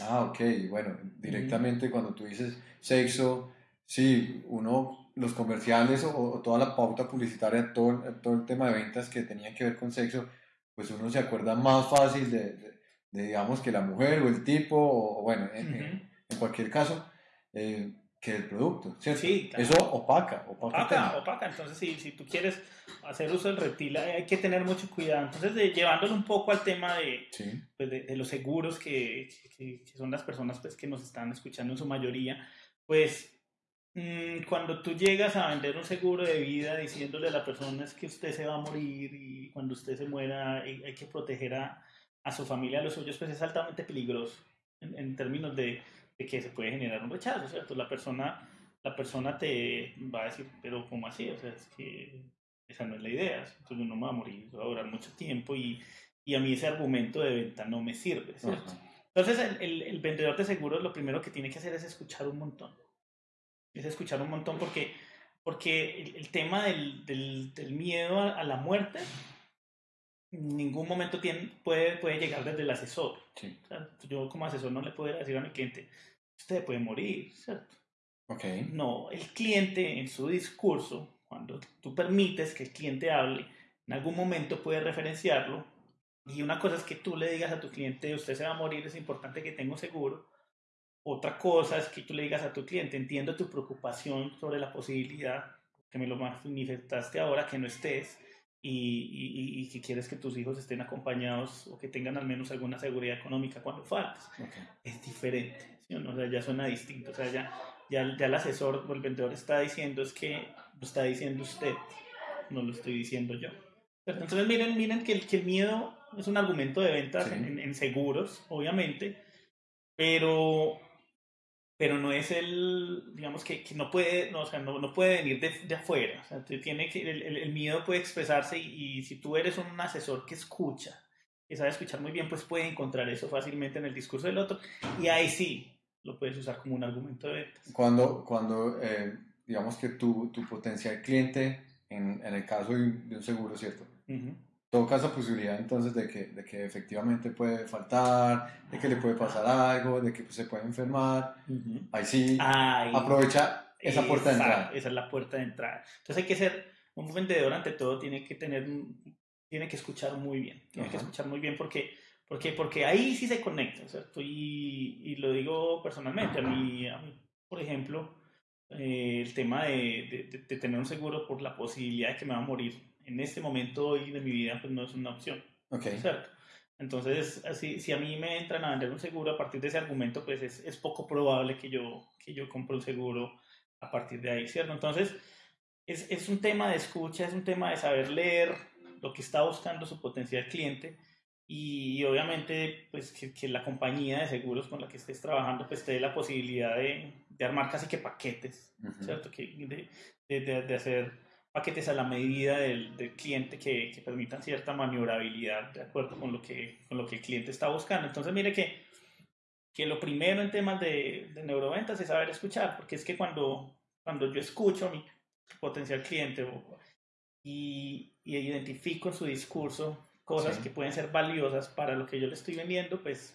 ah, ok, bueno, directamente cuando tú dices sexo, sí, uno, los comerciales o, o toda la pauta publicitaria, todo, el- todo el tema de ventas que tenía que ver con sexo, pues uno se acuerda más fácil de, de- de, digamos, que la mujer o el tipo, o, bueno, en, en cualquier caso, eh, que el producto, ¿cierto? Sí, claro. Eso opaca, opaca. Opaca, opaca. Entonces, si, si tú quieres hacer uso del reptil, hay que tener mucho cuidado. Entonces, de- llevándolo un poco al tema de, Sí, pues, de, de los seguros que, que- que son las personas pues, que nos están escuchando en su mayoría, pues mm, cuando tú llegas a vender un seguro de vida diciéndole a la persona es que usted se va a morir y cuando usted se muera hay, hay que proteger a, a su familia, a los suyos, pues es altamente peligroso en, en términos de, de que se puede generar un rechazo, ¿cierto? La persona, la persona te va a decir, pero ¿cómo así? O sea, es que esa no es la idea, entonces yo no me voy a morir, voy a durar mucho tiempo y, y a mí ese argumento de venta no me sirve, ¿cierto? Ajá. Entonces el, el- el vendedor de seguros lo primero que tiene que hacer es escuchar un montón. Es escuchar un montón porque, porque el, el tema del, del- del miedo a, a la muerte ningún momento tiene, puede, puede llegar desde el asesor. sí, O sea, yo como asesor no le puedo decir a mi cliente, usted puede morir, ¿cierto? ok, No, el cliente en su discurso, cuando tú permites que el cliente hable, en algún momento puede referenciarlo. Y una cosa es que tú le digas a tu cliente, usted se va a morir, es importante que tenga un seguro. Otra cosa es que tú le digas a tu cliente, entiendo tu preocupación sobre la posibilidad, que me lo manifestaste ahora, que no estés y, y- y- quieres que tus hijos estén acompañados o que tengan al menos alguna seguridad económica cuando faltes ok. es diferente, ¿sí? O sea, ya suena distinto, o sea, ya, ya, ya el asesor o el vendedor está diciendo es que lo está diciendo usted, no lo estoy diciendo yo. Pero Entonces miren, miren que el, que el miedo es un argumento de ventas Sí. en, en seguros, obviamente, pero, pero no es el, digamos que, que no puede, no, o sea, no, no puede venir de, de afuera, o sea, tiene que, el, el- miedo puede expresarse y, y si tú eres un asesor que escucha, que sabe escuchar muy bien, pues puede encontrar eso fácilmente en el discurso del otro y ahí sí lo puedes usar como un argumento de ventas. Cuando, cuando eh, digamos que tu, tu potencial cliente, en, en el caso de un, seguro, ¿cierto? Ujú. Toca esa posibilidad entonces de que, de que efectivamente puede faltar, de que le puede pasar algo, de que se puede enfermar. Ahí sí, Ahí- aprovecha esa puerta de entrada. Esa es la puerta de entrada. Entonces hay que ser un vendedor ante todo, tiene que tener, tiene que escuchar muy bien, tiene que Ajá. escuchar muy bien porque, porque, porque ahí sí se conecta, ¿cierto? Y, y lo digo personalmente, a mí, a mí, por ejemplo, eh, el tema de- de- de tener un seguro por la posibilidad de que me va a morir en este momento hoy de mi vida pues no es una opción, Ok. ¿cierto? Entonces, así, si a mí me entran a vender un seguro a partir de ese argumento, pues es, es poco probable que yo, que yo compre un seguro a partir de ahí, ¿cierto? Entonces, es, es un tema de escucha, es un tema de saber leer lo que está buscando su potencial cliente y, obviamente pues que, que la compañía de seguros con la que estés trabajando pues te dé la posibilidad de, de armar casi que paquetes, Ujú. ¿cierto? Que, de, de- de hacer paquetes a la medida del, del cliente que, que permitan cierta maniobrabilidad de acuerdo con lo que, con lo que el cliente está buscando. Entonces mire que, que lo primero en temas de, de neuroventas es saber escuchar, porque es que cuando, cuando yo escucho a mi potencial cliente y, y identifico en su discurso cosas Sí. que pueden ser valiosas para lo que yo le estoy vendiendo, pues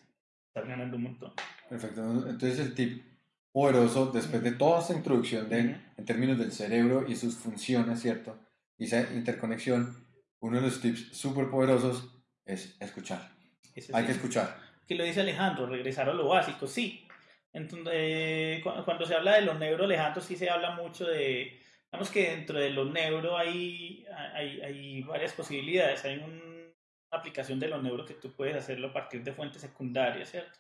estás ganando un montón. Perfecto. Entonces el tip poderoso, después de toda esta introducción de, en términos del cerebro y sus funciones, ¿cierto? Y esa interconexión, uno de los tips súper poderosos es escuchar. Hay sí. que escuchar. que lo dice Alejandro, regresar a lo básico, sí. Entonces, eh, cu- cuando se habla de los neuro, Alejandro, sí se habla mucho de, digamos que dentro de los neuro hay, hay, hay varias posibilidades. Hay un- una aplicación de los neuro que tú puedes hacerlo a partir de fuentes secundarias, ¿cierto?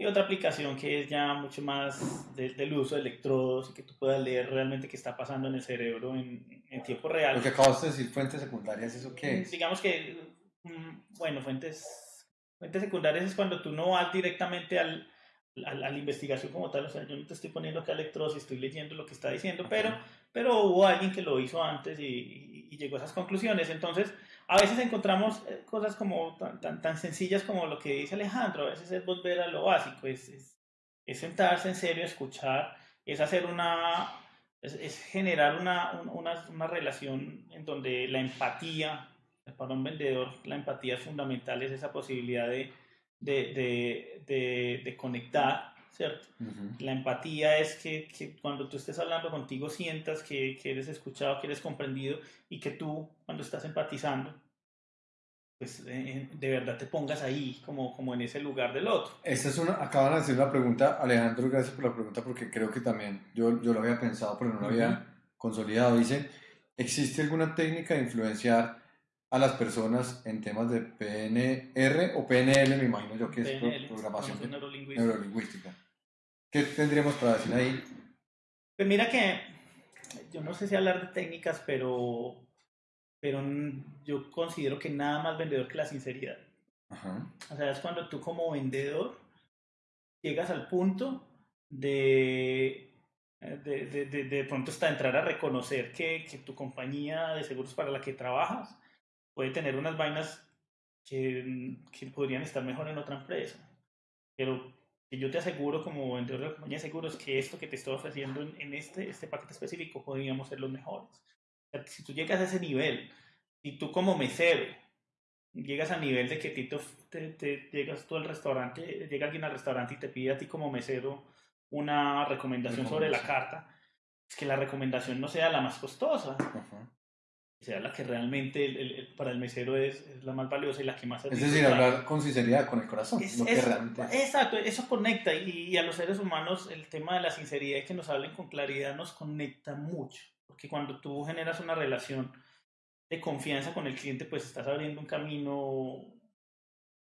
Y otra aplicación que es ya mucho más de- del uso de electrodos y que tú puedas leer realmente qué está pasando en el cerebro en, en tiempo real. Lo que acabas de decir, fuentes secundarias, ¿eso qué es? Digamos que, mm, bueno, fuentes, fuentes secundarias es cuando tú no vas directamente al, al- a la investigación como tal, o sea, yo no te estoy poniendo acá electrodos y estoy leyendo lo que está diciendo, pero, pero hubo alguien que lo hizo antes y, y- y llegó a esas conclusiones. Entonces, a veces encontramos eh, cosas como tan, tan, tan sencillas como lo que dice Alejandro, a veces es volver a lo básico, es, es, sentarse en serio, escuchar, es hacer una, es, generar una, un- una, una relación en donde la empatía, para un vendedor la empatía es fundamental, es esa posibilidad de, de, de, de conectar, ¿cierto? Ujú. La empatía es que, que cuando tú estés hablando contigo sientas que, que eres escuchado, que eres comprendido y que tú cuando estás empatizando, pues eh, de verdad te pongas ahí como, como en ese lugar del otro. Esta es una, acaban de hacer una pregunta, Alejandro, gracias por la pregunta porque creo que también yo, yo lo había pensado pero no lo había consolidado. Dice, ¿existe alguna técnica de influenciar a las personas en temas de PNR o PNL, me imagino yo que es programación neurolingüística. neurolingüística? ¿Qué tendríamos para decir ahí? Pues mira que yo no sé si hablar de técnicas, pero, pero yo considero que nada más vendedor que la sinceridad. Ajá. O sea, es cuando tú como vendedor llegas al punto de de, de, de, de pronto hasta entrar a reconocer que, que tu compañía de seguros para la que trabajas puede tener unas vainas que, que podrían estar mejor en otra empresa. Pero yo te aseguro como vendedor de la compañía de seguros que esto que te estoy ofreciendo en, en este, este paquete específico podríamos ser los mejores. O sea, si tú llegas a ese nivel, y tú como mesero llegas a nivel de que Tito te, te- llegas tú al restaurante, llega alguien al restaurante y te pide a ti como mesero una recomendación sobre la carta, es que la recomendación no sea la más costosa, Ajá. Sea la que realmente el- el- el- para el mesero es, es la más valiosa y la que más Es decir, hablar con sinceridad, con el corazón, Es- lo que realmente es. Exacto, eso conecta y, y a los seres humanos el tema de la sinceridad y que nos hablen con claridad nos conecta mucho, porque cuando tú generas una relación de confianza con el cliente, pues estás abriendo un camino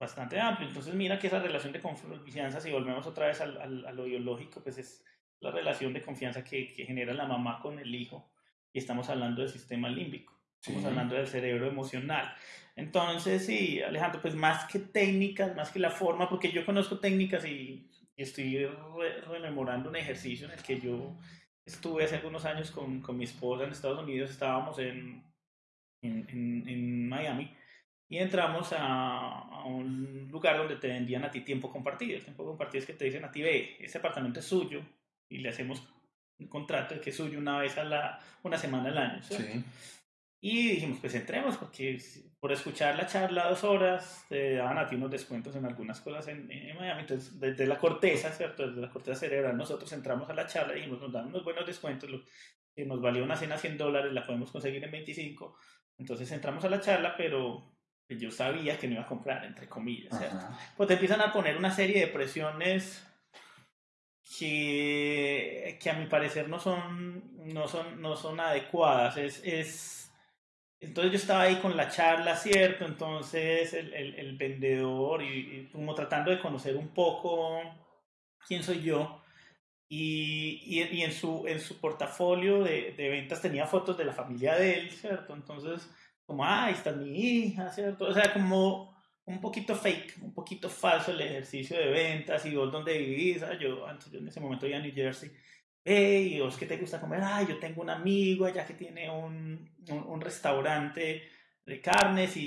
bastante amplio. Entonces mira que esa relación de confianza, si volvemos otra vez al, al- a lo biológico, pues es la relación de confianza que, que genera la mamá con el hijo y estamos hablando del sistema límbico. Estamos Sí. hablando del cerebro emocional. Entonces, sí, Alejandro, pues más que técnicas, más que la forma, porque yo conozco técnicas y, y estoy re- rememorando un ejercicio en el que yo estuve hace algunos años con, con mi esposa en Estados Unidos, estábamos en, en, en- en Miami y entramos a, a un lugar donde te vendían a ti tiempo compartido. El tiempo compartido es que te dicen a ti, ve, ese apartamento es suyo y le hacemos un contrato de que es suyo una vez a la, una semana al año. Sí. Y dijimos, pues entremos, porque por escuchar la charla dos horas, te daban a ti unos descuentos en algunas cosas en, en Miami. Entonces, desde la corteza, ¿cierto? Desde la corteza cerebral, nosotros entramos a la charla y dijimos, nos dan unos buenos descuentos, lo que nos valió una cena 100 dólares, la podemos conseguir en 25. Entonces entramos a la charla, pero yo sabía que no iba a comprar, entre comillas, ¿cierto? Pues te empiezan a poner una serie de presiones que, que a mi parecer no son, no son, no son adecuadas. Es, es, Entonces yo estaba ahí con la charla, ¿cierto? Entonces el, el, el vendedor y, y como tratando de conocer un poco quién soy yo. Y, y, y en, su, en su portafolio de, de ventas tenía fotos de la familia de él, ¿cierto? Entonces, como, ah, ahí está mi hija, ¿cierto? O sea, como un poquito fake, un poquito falso el ejercicio de ventas y vos dónde vivís. Yo, antes, yo en ese momento iba a New Jersey. Hey, ¿y vos qué te gusta comer? Ah, yo tengo un amigo allá que tiene un, un, un restaurante de carnes y,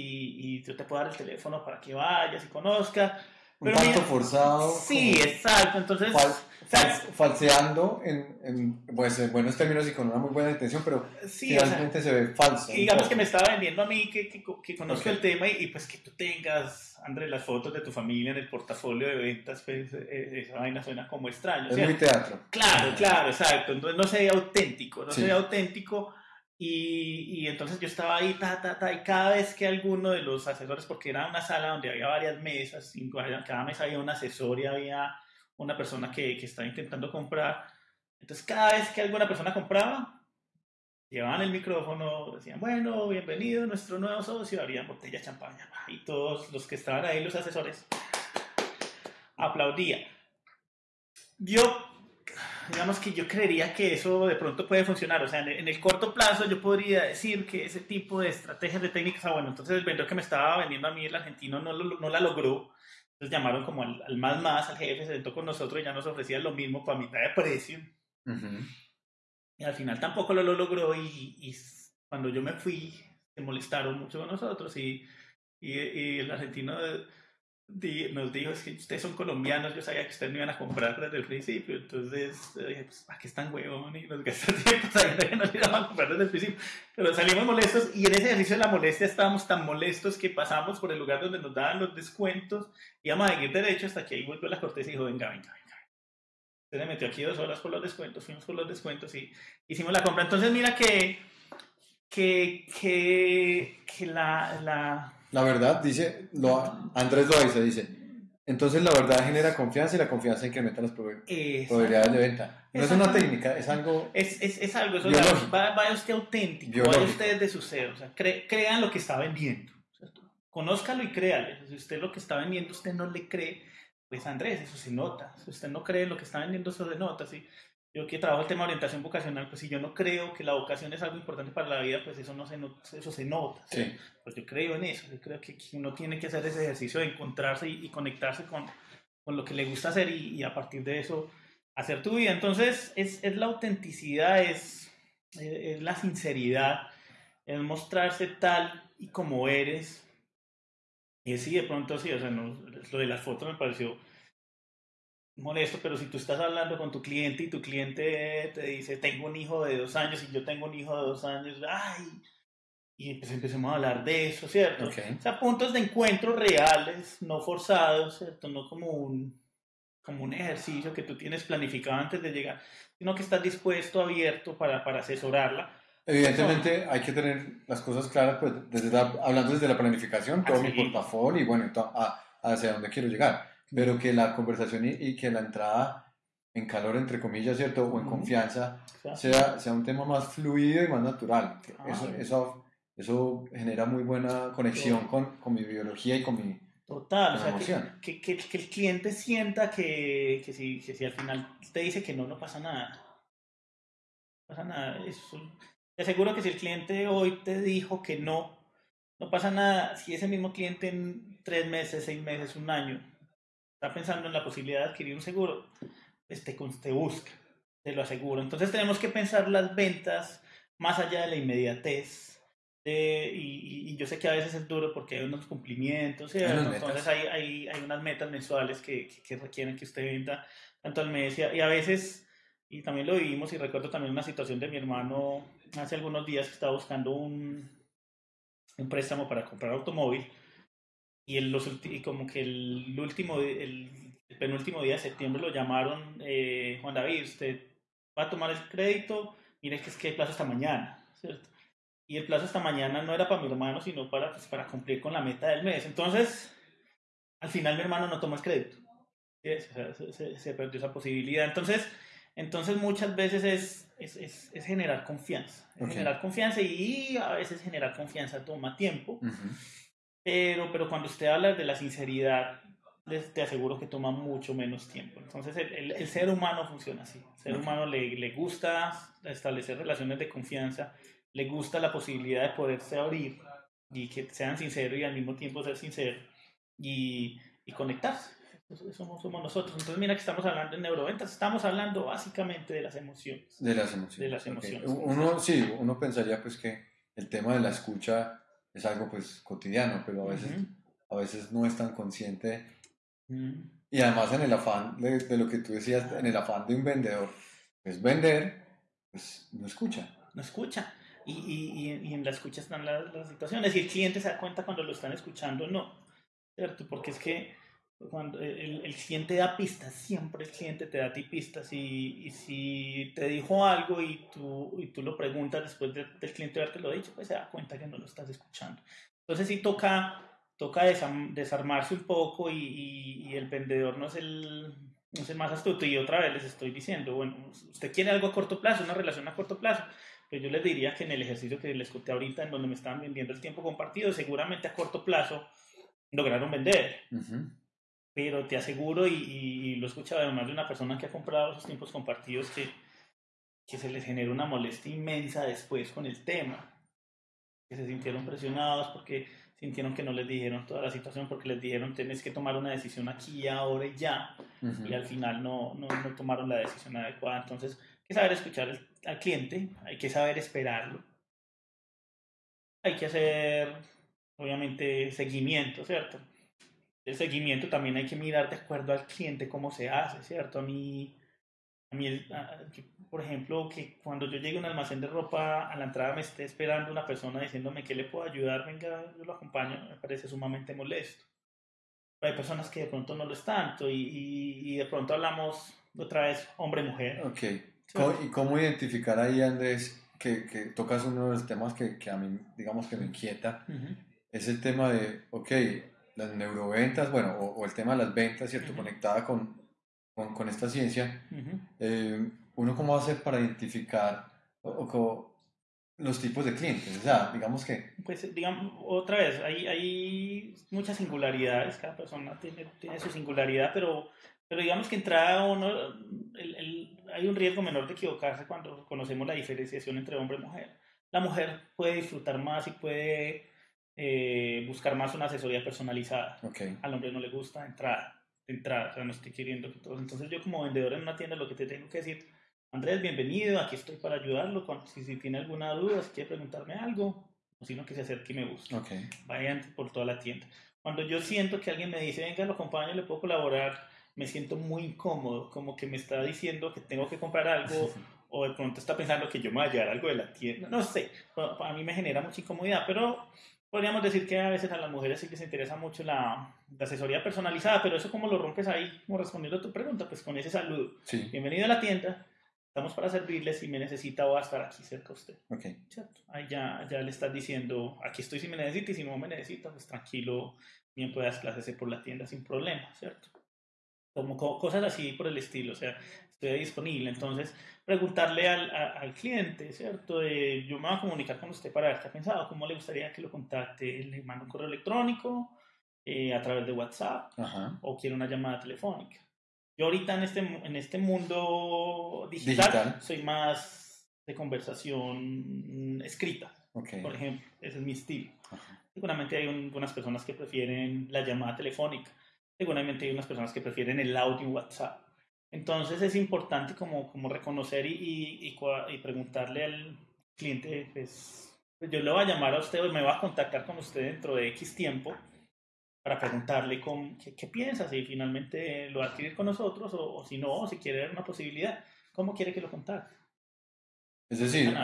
y yo te puedo dar el teléfono para que vayas y conozcas. Un Pero tanto mira, forzado. Sí, exacto. Entonces, fal- o sea, fal- falseando en, en, pues, en buenos términos y con una muy buena intención, pero sí, o sea, se ve falso. un digamos que me estaba vendiendo a mí que, que, que conozco Ok. el tema y, y, pues que tú tengas, André, las fotos de tu familia en el portafolio de ventas, pues eh, esa vaina suena como extraño. Es ¿cierto? muy teatro. Claro, claro, exacto. Entonces no se ve auténtico, no Sí. se ve auténtico. Y, y entonces yo estaba ahí, ta, ta, ta, y cada vez que alguno de los asesores, porque era una sala donde había varias mesas, cinco, cada mesa había un asesor y había una persona que, que estaba intentando comprar. Entonces cada vez que alguna persona compraba, llevaban el micrófono, decían, bueno, bienvenido nuestro nuevo socio, abrían botella de champaña. Y todos los que estaban ahí, los asesores, aplaudían. Yo digamos que yo creería que eso de pronto puede funcionar. O sea, en el, en el corto plazo yo podría decir que ese tipo de estrategias de técnicas, ah, bueno, entonces el vendedor que me estaba vendiendo a mí, el argentino, no, lo- no la logró. Entonces llamaron como al, al más más, al jefe, se sentó con nosotros y ya nos ofrecía lo mismo para mitad de precio. Ujú. Y al final tampoco lo, lo logró y, y cuando yo me fui se molestaron mucho con nosotros y, y, y el argentino nos dijo, es que ustedes son colombianos, yo sabía que ustedes me iban a comprar desde el principio, entonces dije, pues, ¿para qué están huevón? Y nos gastó tiempo sabiendo que nos iban a comprar desde el principio. Pero salimos molestos y en ese ejercicio de la molestia estábamos tan molestos que pasamos por el lugar donde nos daban los descuentos, íbamos a seguir derecho hasta que ahí volvió la cortés y dijo, venga, venga, venga. Se le metió aquí dos horas por los descuentos, fuimos por los descuentos y hicimos la compra. Entonces mira que, que, que, que la, la, La verdad, dice, lo, Andrés lo dice, dice, entonces la verdad genera confianza y la confianza incrementa las probabilidades de venta. No es una técnica, es algo es, es, es algo, eso Biológico. va- vaya usted auténtico, Biológico. vaya usted de su ser, o sea, cre- crean lo que está vendiendo, ¿cierto? Conózcalo y créale. Si usted lo que está vendiendo, usted no le cree, pues Andrés, eso se nota. Si usted no cree lo que está vendiendo, eso se nota, ¿sí? Yo que trabajo el tema de orientación vocacional, pues si yo no creo que la vocación es algo importante para la vida, pues eso no se nota, eso se nota. ¿sí? Sí. Pues yo creo en eso, yo creo que uno tiene que hacer ese ejercicio de encontrarse y, y conectarse con, con lo que le gusta hacer y, y a partir de eso hacer tu vida. Entonces es, es la autenticidad, es, es la sinceridad, es mostrarse tal y como eres. Y sí, de pronto sí, o sea, no, lo de las fotos me pareció molesto, pero si tú estás hablando con tu cliente y tu cliente te dice, tengo un hijo de dos años y yo tengo un hijo de dos años, ay, y pues empecemos a hablar de eso, ¿cierto? Ok. O sea, puntos de encuentro reales, no forzados, ¿cierto? No como un, como un ejercicio que tú tienes planificado antes de llegar, sino que estás dispuesto, abierto para, para asesorarla. Evidentemente hay que tener las cosas claras, pues desde la- hablando desde la planificación, todo mi portafolio y bueno, hacia dónde quiero llegar. Pero que la conversación y, y que la entrada en calor, entre comillas, ¿cierto? O en confianza, sea, sea, un tema más fluido y más natural. Ah. Eso, eso, eso genera muy buena conexión con, con mi biología y con mi... Total, o sea, que, que, que el cliente sienta que, que, si, que si al final te dice que no, no pasa nada. No pasa nada. Eso, te aseguro que si el cliente hoy te dijo que no, no pasa nada. Si ese mismo cliente en tres meses, seis meses, un año, está pensando en la posibilidad de adquirir un seguro, pues te, busca, te lo aseguro. Entonces tenemos que pensar las ventas más allá de la inmediatez. de- y, y- yo sé que a veces es duro porque hay unos cumplimientos, metas. Entonces hay, hay, hay unas metas mensuales que, que, que requieren que usted venda tanto al mes y a, y a veces, y también lo vivimos y recuerdo también una situación de mi hermano hace algunos días que estaba buscando un, un préstamo para comprar automóvil y, el, los, y como que el último, el, el penúltimo día de septiembre lo llamaron, eh, Juan David, usted va a tomar el crédito, mire que es que hay plazo hasta mañana, ¿cierto? Y el plazo hasta mañana no era para mi hermano, sino para, pues, para cumplir con la meta del mes. Entonces, al final mi hermano no tomó el crédito. ¿sí? O sea, se, se- se perdió esa posibilidad. Entonces, Entonces muchas veces es, es, es, es generar confianza. Es Ok. Generar confianza y a veces generar confianza toma tiempo. Ujú. Pero, pero cuando usted habla de la sinceridad, te aseguro que toma mucho menos tiempo. Entonces, el, el- el ser humano funciona así. El ser Ok. humano le, le gusta establecer relaciones de confianza, le gusta la posibilidad de poderse abrir y que sean sinceros y al mismo tiempo ser sincero y, y conectarse. Somos, somos nosotros. Entonces, mira que estamos hablando en neuroventas, estamos hablando básicamente de las emociones. De las emociones. De las emociones. Uno, sí, uno pensaría pues que el tema de la escucha es algo pues cotidiano, pero a veces, a veces no es tan consciente. Mm. Y además en el afán de, de lo que tú decías, en el afán de un vendedor, pues vender, pues no escucha. no escucha. Y, y, y- en la escucha están las, las situaciones. Y el cliente se da cuenta cuando lo están escuchando no. ¿Cierto? Porque es que cuando el, el cliente da pistas, siempre el cliente te da a ti pistas. Y, y si te dijo algo y tú, y tú lo preguntas después de- del cliente haberte lo dicho, pues se da cuenta que no lo estás escuchando. Entonces sí toca, toca desarmarse un poco y, y- y el vendedor no es el, no es el más astuto. Y otra vez les estoy diciendo, bueno, usted quiere algo a corto plazo, una relación a corto plazo. Pero yo les diría que en el ejercicio que les conté ahorita, en donde me estaban vendiendo el tiempo compartido, seguramente a corto plazo lograron vender. Ujú. Pero te aseguro, y, y- y lo he escuchado además de una persona que ha comprado esos tiempos compartidos, que, que se les genera una molestia inmensa después con el tema. Que se sintieron presionados porque sintieron que no les dijeron toda la situación, porque les dijeron tienes que tomar una decisión aquí, ahora y ya y al final no, no, no tomaron la decisión adecuada. Entonces, hay que saber escuchar al, al cliente, hay que saber esperarlo, hay que hacer, obviamente, seguimiento, ¿cierto? El seguimiento también hay que mirar de acuerdo al cliente cómo se hace, ¿cierto? A mí, a mí el- a- que, por ejemplo, que cuando yo llegue a un almacén de ropa, a la entrada me esté esperando una persona diciéndome que le puedo ayudar, venga, yo lo acompaño, me parece sumamente molesto. Pero hay personas que de pronto no lo es tanto y, y, y de pronto hablamos otra vez hombre-mujer. Ok. ¿Cómo- ¿Y cómo identificar ahí, Andrés, que, que tocas uno de los temas que, que a mí, digamos, que me inquieta? Ujú. Es el tema de, ok, las neuroventas, bueno, o, o el tema de las ventas, ¿cierto? Ujú. Conectada con, con, con esta ciencia. Ujú. eh, ¿Uno cómo hace para identificar o, los tipos de clientes? O sea, digamos que... Pues digamos, otra vez, hay, hay muchas singularidades, cada persona tiene, tiene su singularidad, pero, pero digamos que entrada uno, el- el- hay un riesgo menor de equivocarse cuando conocemos la diferenciación entre hombre y mujer. La mujer puede disfrutar más y puede eh, buscar más una asesoría personalizada. Ok. Al hombre no le gusta entrada, entrada, o sea, no estoy queriendo que todos. Entonces yo como vendedor en una tienda lo que te tengo que decir, Andrés, bienvenido, aquí estoy para ayudarlo, cuando- si, si tiene alguna duda, si quiere preguntarme algo, o sino que se acerque y me busque Ok. vayan por toda la tienda. Cuando yo siento que alguien me dice, venga, lo acompaño, le puedo colaborar, me siento muy incómodo, como que me está diciendo que tengo que comprar algo o de pronto está pensando que yo me voy a llevar algo de la tienda. No sé, a mí me genera mucha incomodidad, pero podríamos decir que a veces a las mujeres sí les interesa mucho la, la asesoría personalizada, pero eso como lo rompes ahí, como respondiendo a tu pregunta, pues con ese saludo. Sí. Bienvenido a la tienda, estamos para servirles, si me necesita voy a estar aquí cerca a usted. Ok. ¿cierto? Ahí ya, ya le estás diciendo, aquí estoy si me necesita y si no me necesita, pues tranquilo, bien puedas clases por la tienda sin problema, ¿cierto? Como co- cosas así por el estilo, o sea, estoy disponible. Entonces, preguntarle al, a- al cliente, ¿cierto? Eh, yo me voy a comunicar con usted para ver qué ha pensado, cómo le gustaría que lo contacte, le mando un correo electrónico, eh, a través de WhatsApp, Ajá. o quiere una llamada telefónica. Yo ahorita en este, en este mundo digital, Digital. soy más de conversación escrita, Ok. por ejemplo. Ese es mi estilo. Ajá. Seguramente hay un- algunas personas que prefieren la llamada telefónica. Seguramente hay unas personas que prefieren el audio en WhatsApp. Entonces es importante como, como reconocer y, y, y y preguntarle al cliente, pues, pues yo le voy a llamar a usted o me voy a contactar con usted dentro de X tiempo para preguntarle con, qué, qué piensa, si finalmente lo va a adquirir con nosotros o, o si no, o si quiere ver una posibilidad. ¿Cómo quiere que lo contacte? Es decir,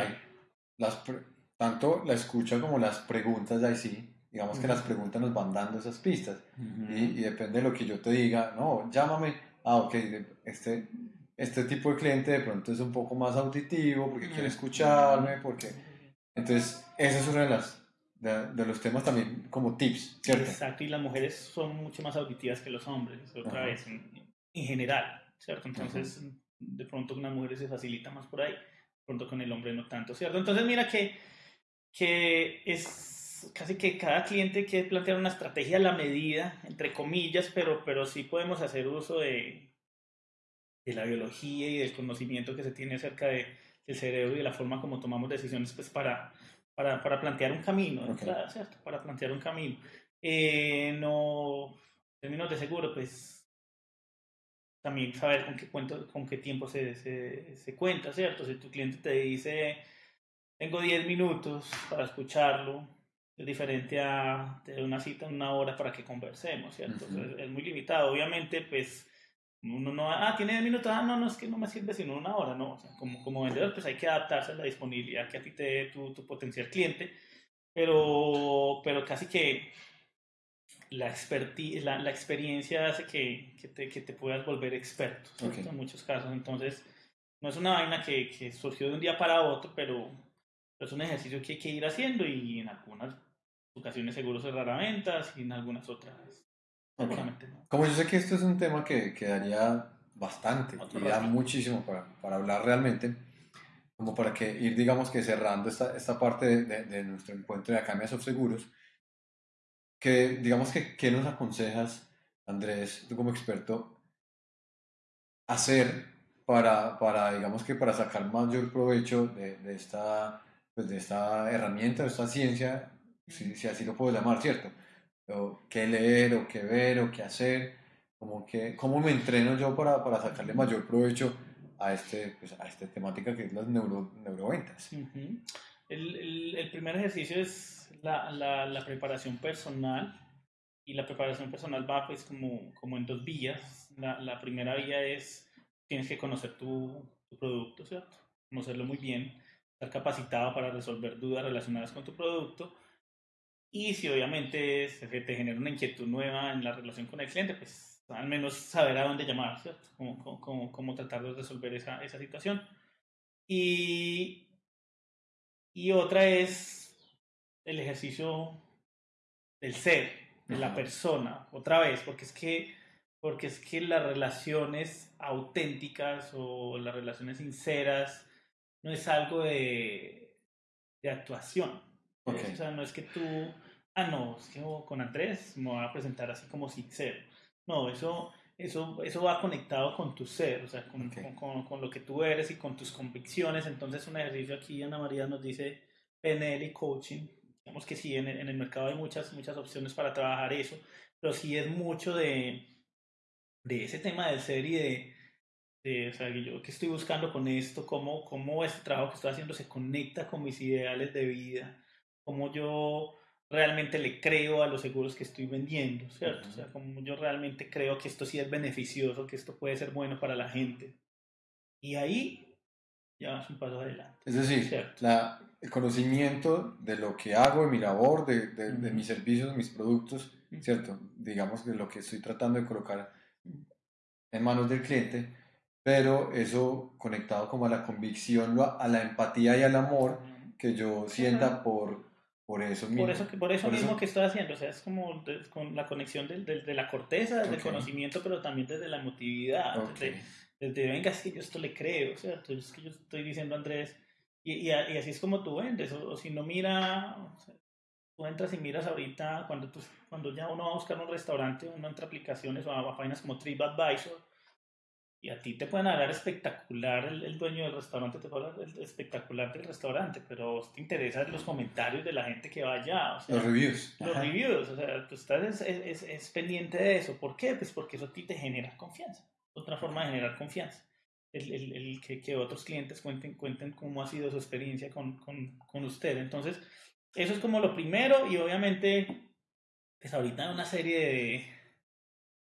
las pre- tanto la escucha como las preguntas, ahí sí, digamos que Ujú. las preguntas nos van dando esas pistas. Y, y depende de lo que yo te diga, no, llámame, ah, ok, este, este tipo de cliente de pronto es un poco más auditivo porque quiere escucharme, porque... Entonces, esa es una de las... De, de los temas también como tips, ¿cierto? Exacto, y las mujeres son mucho más auditivas que los hombres, otra Ajá. vez, en, en general, ¿cierto? Entonces, de pronto con las mujeres se facilita más por ahí, de pronto con el hombre no tanto, ¿cierto? Entonces mira que, que es casi que cada cliente quiere plantear una estrategia a la medida, entre comillas, pero, pero sí podemos hacer uso de, de la biología y del conocimiento que se tiene acerca de, del cerebro y de la forma como tomamos decisiones pues para, para, para plantear un camino, Ok. ¿verdad? ¿cierto? Para plantear un camino. Eh, no, en términos de seguro, pues también saber con qué, cuento, con qué tiempo se, se, se cuenta, ¿cierto? Si tu cliente te dice, tengo 10 minutos para escucharlo, es diferente a tener una cita en una hora para que conversemos, ¿cierto? Ujú. es, es muy limitado. Obviamente, pues, uno no, ah, tiene 10 minutos, ah, no, no, es que no me sirve sino una hora, no. O sea, como, como vendedor, pues hay que adaptarse a la disponibilidad que a ti te dé tu, tu potencial cliente, pero, pero casi que la, la, la experiencia hace que, que, te, que te puedas volver experto ¿cierto? Ok. en muchos casos. Entonces, no es una vaina que, que surgió de un día para otro, pero es un ejercicio que hay que ir haciendo y en algunas ocasiones seguro cerrará ventas y en algunas otras Ok. seguramente no. Como yo sé que esto es un tema que, que daría bastante rato. muchísimo para, para hablar realmente, como para que ir, digamos que cerrando esta, esta parte de, de- de nuestro encuentro de Academia Soft Seguros, que digamos que, ¿qué nos aconsejas, Andrés, tú como experto, hacer para, para digamos que para sacar mayor provecho de, de esta, pues de esta herramienta, de esta ciencia, si, si así lo puedo llamar, ¿cierto? o qué leer o qué ver o qué hacer, como que, cómo me entreno yo para, para sacarle mayor provecho a, este, pues, a esta temática que es las neuro, neuroventas. Ujú. el, el, el primer ejercicio es la, la, la preparación personal y la preparación personal va pues como, como en dos vías. La, la primera vía es tienes que conocer tu, tu producto, ¿cierto? Conocerlo muy bien, estar capacitado para resolver dudas relacionadas con tu producto. Y si obviamente se te genera una inquietud nueva en la relación con el cliente, pues al menos saber a dónde llamar, ¿cierto? Cómo, cómo- cómo, tratar de resolver esa, esa situación. Y, y otra es el ejercicio del ser, de la persona, otra vez, porque es que porque es que las relaciones auténticas o las relaciones sinceras no es algo de, de actuación. Ok. O sea, no es que tú, ah, no, es que con Andrés me voy a presentar así como sincero. No, eso, eso, eso va conectado con tu ser, o sea, con, Ok. con, con- con lo que tú eres y con tus convicciones. Entonces, un ejercicio aquí, Ana María nos dice PNL y coaching. Digamos que sí, en el, en el mercado hay muchas, muchas opciones para trabajar eso, pero sí es mucho de, de ese tema del ser y de, de, o sea, yo qué estoy buscando con esto, cómo, cómo este trabajo que estoy haciendo se conecta con mis ideales de vida, cómo yo realmente le creo a los seguros que estoy vendiendo, ¿cierto? O sea, cómo yo realmente creo que esto sí es beneficioso, que esto puede ser bueno para la gente. Y ahí ya vas un paso adelante. Es decir, la, el conocimiento de lo que hago, de mi labor, de, de, de Ujú. mis servicios, mis productos, Ujú. ¿cierto? Digamos que lo que estoy tratando de colocar en manos del cliente, pero eso conectado como a la convicción, a la empatía y al amor que yo sienta por, por eso mismo. Por eso, que- por eso Por eso- mismo que estoy haciendo, o sea, es como de- con la conexión del- del- de, la corteza, desde Ok. el conocimiento, pero también desde la emotividad, Ok. desde, desde, venga, es que yo esto le creo, ¿cierto? Es que yo estoy diciendo Andrés, y, y, y así es como tú vendes, o, o si no mira, o sea, tú entras y miras ahorita, cuando, tú, cuando ya uno va a buscar un restaurante, uno entra a aplicaciones o a, a páginas como TripAdvisor, y a ti te pueden hablar espectacular, el, el dueño del restaurante te puede hablar el- espectacular del restaurante, pero vos te interesan los comentarios de la gente que va allá, o sea, Los reviews. los Ajá. reviews, o sea, tú estás es, es, es pendiente de eso. ¿Por qué? Pues porque eso a ti te genera confianza. Otra forma de generar confianza. El, el, el que, que otros clientes cuenten, cuenten cómo ha sido su experiencia con, con, con usted. Entonces, eso es como lo primero y obviamente, pues ahorita una serie de,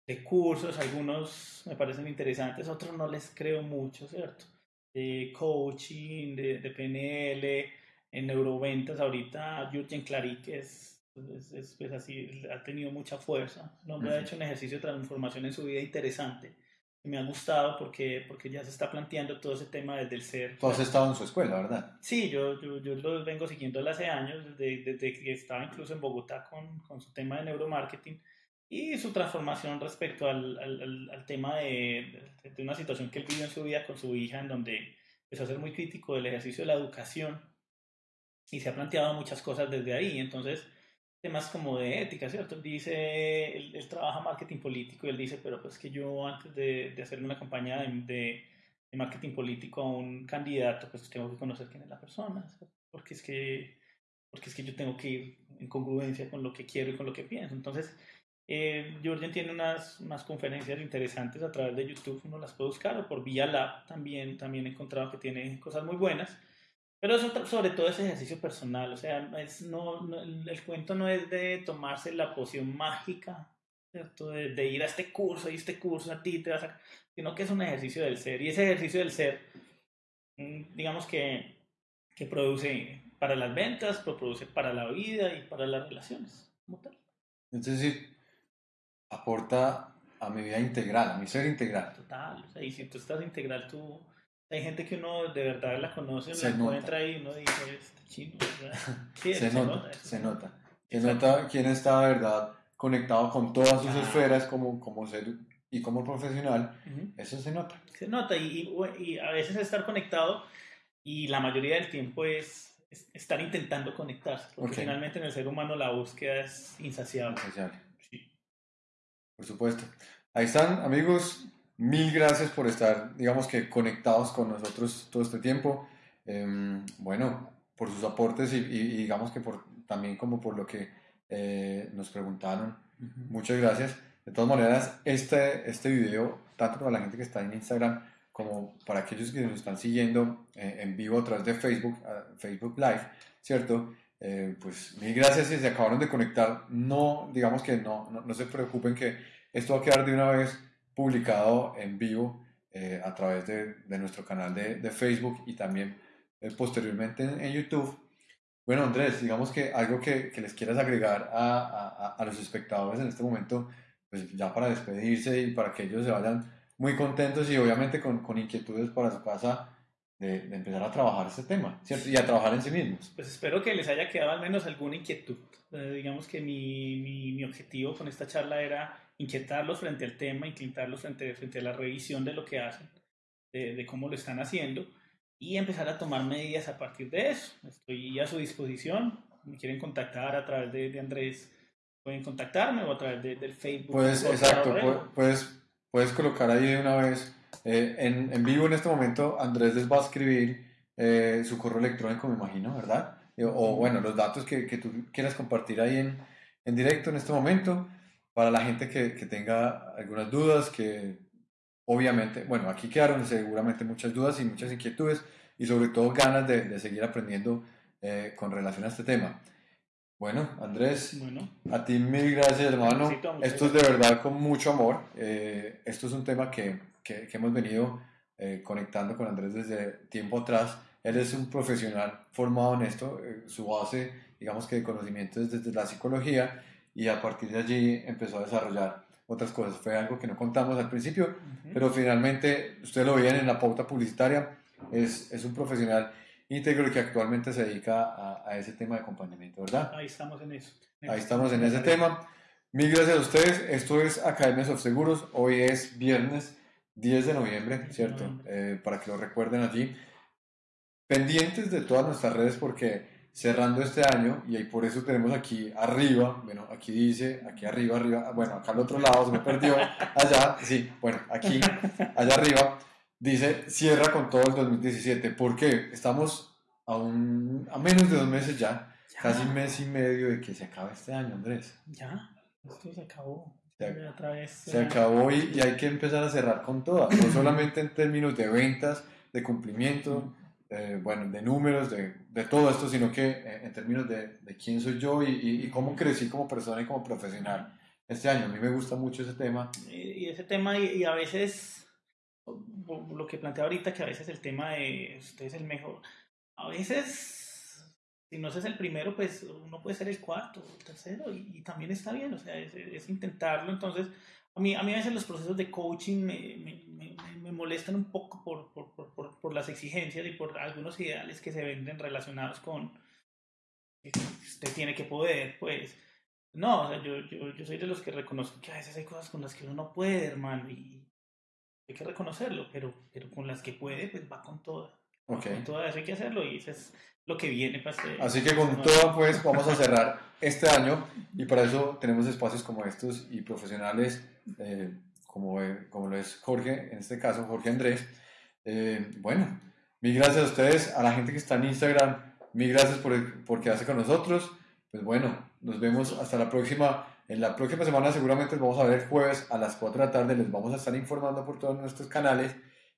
de cursos, algunos me parecen interesantes, otros no les creo mucho, ¿cierto? De coaching, de, de PNL, en neuroventas, ahorita Jürgen Clary, que es, es, es, pues así, ha tenido mucha fuerza. El hombre ha Ujú. hecho un ejercicio de transformación en su vida interesante. Me ha gustado porque, porque ya se está planteando todo ese tema desde el ser. Tú has estado en su escuela, ¿verdad? Sí, yo, yo, yo lo vengo siguiendo desde hace años, desde, desde que estaba incluso en Bogotá con, con su tema de neuromarketing. Y su transformación respecto al, al, al- tema de, de- una situación que él vivió en su vida con su hija, en donde empezó a ser muy crítico del ejercicio de la educación y se ha planteado muchas cosas desde ahí. Entonces, temas como de ética, ¿cierto? Dice, él, él trabaja marketing político y él dice, pero pues que yo antes de, de hacerle una campaña de, de- de marketing político a un candidato, pues tengo que conocer quién es la persona, ¿cierto? porque es que porque es que yo tengo que ir en congruencia con lo que quiero y con lo que pienso. Entonces, eh, tiene unas, unas conferencias interesantes a través de YouTube, uno las puede buscar, o por Vía Lab también, también he encontrado que tiene cosas muy buenas. Pero eso, sobre todo ese ejercicio personal, o sea, es, no, no- el, cuento no es de tomarse la poción mágica, ¿cierto? De, de ir a este curso y este curso a ti te vas a... sino que es un ejercicio del ser. Y ese ejercicio del ser, mm, digamos que, que produce para las ventas, pero produce para la vida y para las relaciones. como tal. Es decir, aporta a mi vida integral, a mi ser integral. Total. O sea, y si tú estás integral, tú... Hay gente que uno de verdad la conoce, Se la nota. encuentra y uno dice, este chino. sí, Se nota, eso. se nota. Se nota quién está de verdad conectado con todas sus Ah. esferas como, como ser y como profesional. Ujú. Eso se nota. Se nota y, y, y a veces estar conectado y la mayoría del tiempo es, es estar intentando conectarse, porque Ok. finalmente en el ser humano la búsqueda es insaciable. Insaciable. Por supuesto. Ahí están, amigos. Mil gracias por estar, digamos que, conectados con nosotros todo este tiempo. Em, bueno, por sus aportes y, y- y digamos que por, también como por lo que eh, nos preguntaron. Muchas gracias. De todas maneras, este, este video, tanto para la gente que está en Instagram como para aquellos que nos están siguiendo eh, en vivo a través de Facebook, ah, Facebook Live, ¿cierto? Eh, pues mil gracias si se acabaron de conectar. No, digamos que no, no, no se preocupen que esto va a quedar de una vez publicado en vivo eh, a través de, de nuestro canal de, de Facebook y también eh, posteriormente en, en YouTube. Bueno, Andrés, digamos que algo que, que les quieras agregar a, a- a- los espectadores en este momento, pues ya para despedirse y para que ellos se vayan muy contentos y obviamente con, con inquietudes para su casa de, de empezar a trabajar este tema, ¿cierto? Y a trabajar en sí mismos. Pues espero que les haya quedado al menos alguna inquietud. Eh, digamos que mi, mi, mi objetivo con esta charla era inquietarlos frente al tema, inquietarlos frente, frente a la revisión de lo que hacen, de, de cómo lo están haciendo y empezar a tomar medidas a partir de eso. Estoy a su disposición. Me quieren contactar a través de, de Andrés, pueden contactarme o a través de- del Facebook. Jorge exacto, puedes, puedes colocar ahí de una vez. Eh, en, en vivo en este momento, Andrés les va a escribir eh, su correo electrónico, me imagino, ¿verdad? Eh, O bueno, los datos que, que tú quieras compartir ahí en, en directo en este momento, para la gente que, que tenga algunas dudas, que obviamente, bueno, aquí quedaron seguramente muchas dudas y muchas inquietudes y sobre todo ganas de, de seguir aprendiendo eh, con relación a este tema. Bueno, Andrés, Bueno, a ti mil gracias, hermano. Esto es de verdad con mucho amor. Eh, esto es un tema que, que- que hemos venido eh, conectando con Andrés desde tiempo atrás. Él es un profesional formado en esto. eh, su base, digamos que de conocimiento es desde la psicología y a partir de allí empezó a desarrollar otras cosas. Fue algo que no contamos al principio, ujú. pero finalmente, ustedes lo veían en la pauta publicitaria, es, es un profesional íntegro que actualmente se dedica a, a ese tema de acompañamiento, ¿verdad? ahí estamos en eso. Ahí estamos en ese tema. Mil gracias a ustedes. Esto es Academias of Seguros. Hoy es viernes 10 de noviembre, 10 de ¿cierto? Eh, para que lo recuerden allí. Pendientes de todas nuestras redes porque cerrando este año, y ahí por eso tenemos aquí arriba, bueno, aquí dice, aquí arriba, arriba, bueno, acá al otro lado se me perdió, allá, sí, bueno, aquí, allá arriba, dice cierra con todo el 2017. ¿Por qué? Estamos a, un, a menos de dos meses ya, Ya. casi mes y medio de que se acabe este año, Andrés. Ya, esto se acabó. Vez. Se acabó y, y hay que empezar a cerrar con todas, no solamente en términos de ventas, de cumplimiento, eh, bueno, de números, de, de todo esto, sino que eh, en términos de, de quién soy yo y, y- y cómo crecí como persona y como profesional este año. A mí me gusta mucho ese tema. Y, ese tema, y, a veces, lo que plantea ahorita, que a veces el tema de usted es el mejor, a veces, si no es el primero, pues uno puede ser el cuarto el tercero, y, y también está bien, o sea, es, es intentarlo. Entonces, a mí, a mí a veces los procesos de coaching me, me, me- me- molestan un poco por, por, por, por las exigencias y por algunos ideales que se venden relacionados con que usted tiene que poder, pues. No, o sea, yo, yo, yo soy de los que reconozco que a veces hay cosas con las que uno no puede, hermano, y hay que reconocerlo, pero, pero con las que puede, pues va con todas. Ok. Con todas hay que hacerlo y eso es lo que viene para este- Así que con todo, pues vamos a cerrar este año y para eso tenemos espacios como estos y profesionales eh, como, eh, como lo es Jorge, en este caso Jorge Andrés. Eh, bueno, mil gracias a ustedes, a la gente que está en Instagram, mil gracias por, por quedarse con nosotros. Pues bueno, nos vemos hasta la próxima. En la próxima semana seguramente nos vamos a ver jueves a las 4 de la tarde, les vamos a estar informando por todos nuestros canales.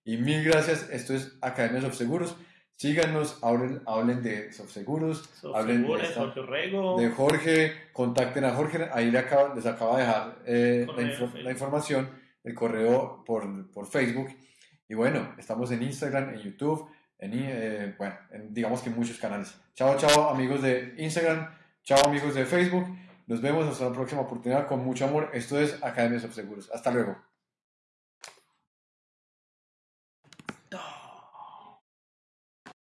Y mil gracias, esto es Academia Subseguros. Síganos, hablen, hablen de Subseguros, hablen de, esta- Jorge de Jorge, contacten a Jorge, ahí le acaba- les acaba de dejar eh, la, Facebook. información, el correo por, por Facebook. Y bueno, estamos en Instagram, en YouTube, en, eh, bueno, en- digamos que en muchos canales. Chao, chao amigos de Instagram, chao amigos de Facebook. Nos vemos hasta la próxima oportunidad con mucho amor. Esto es Academia Subseguros. Hasta luego.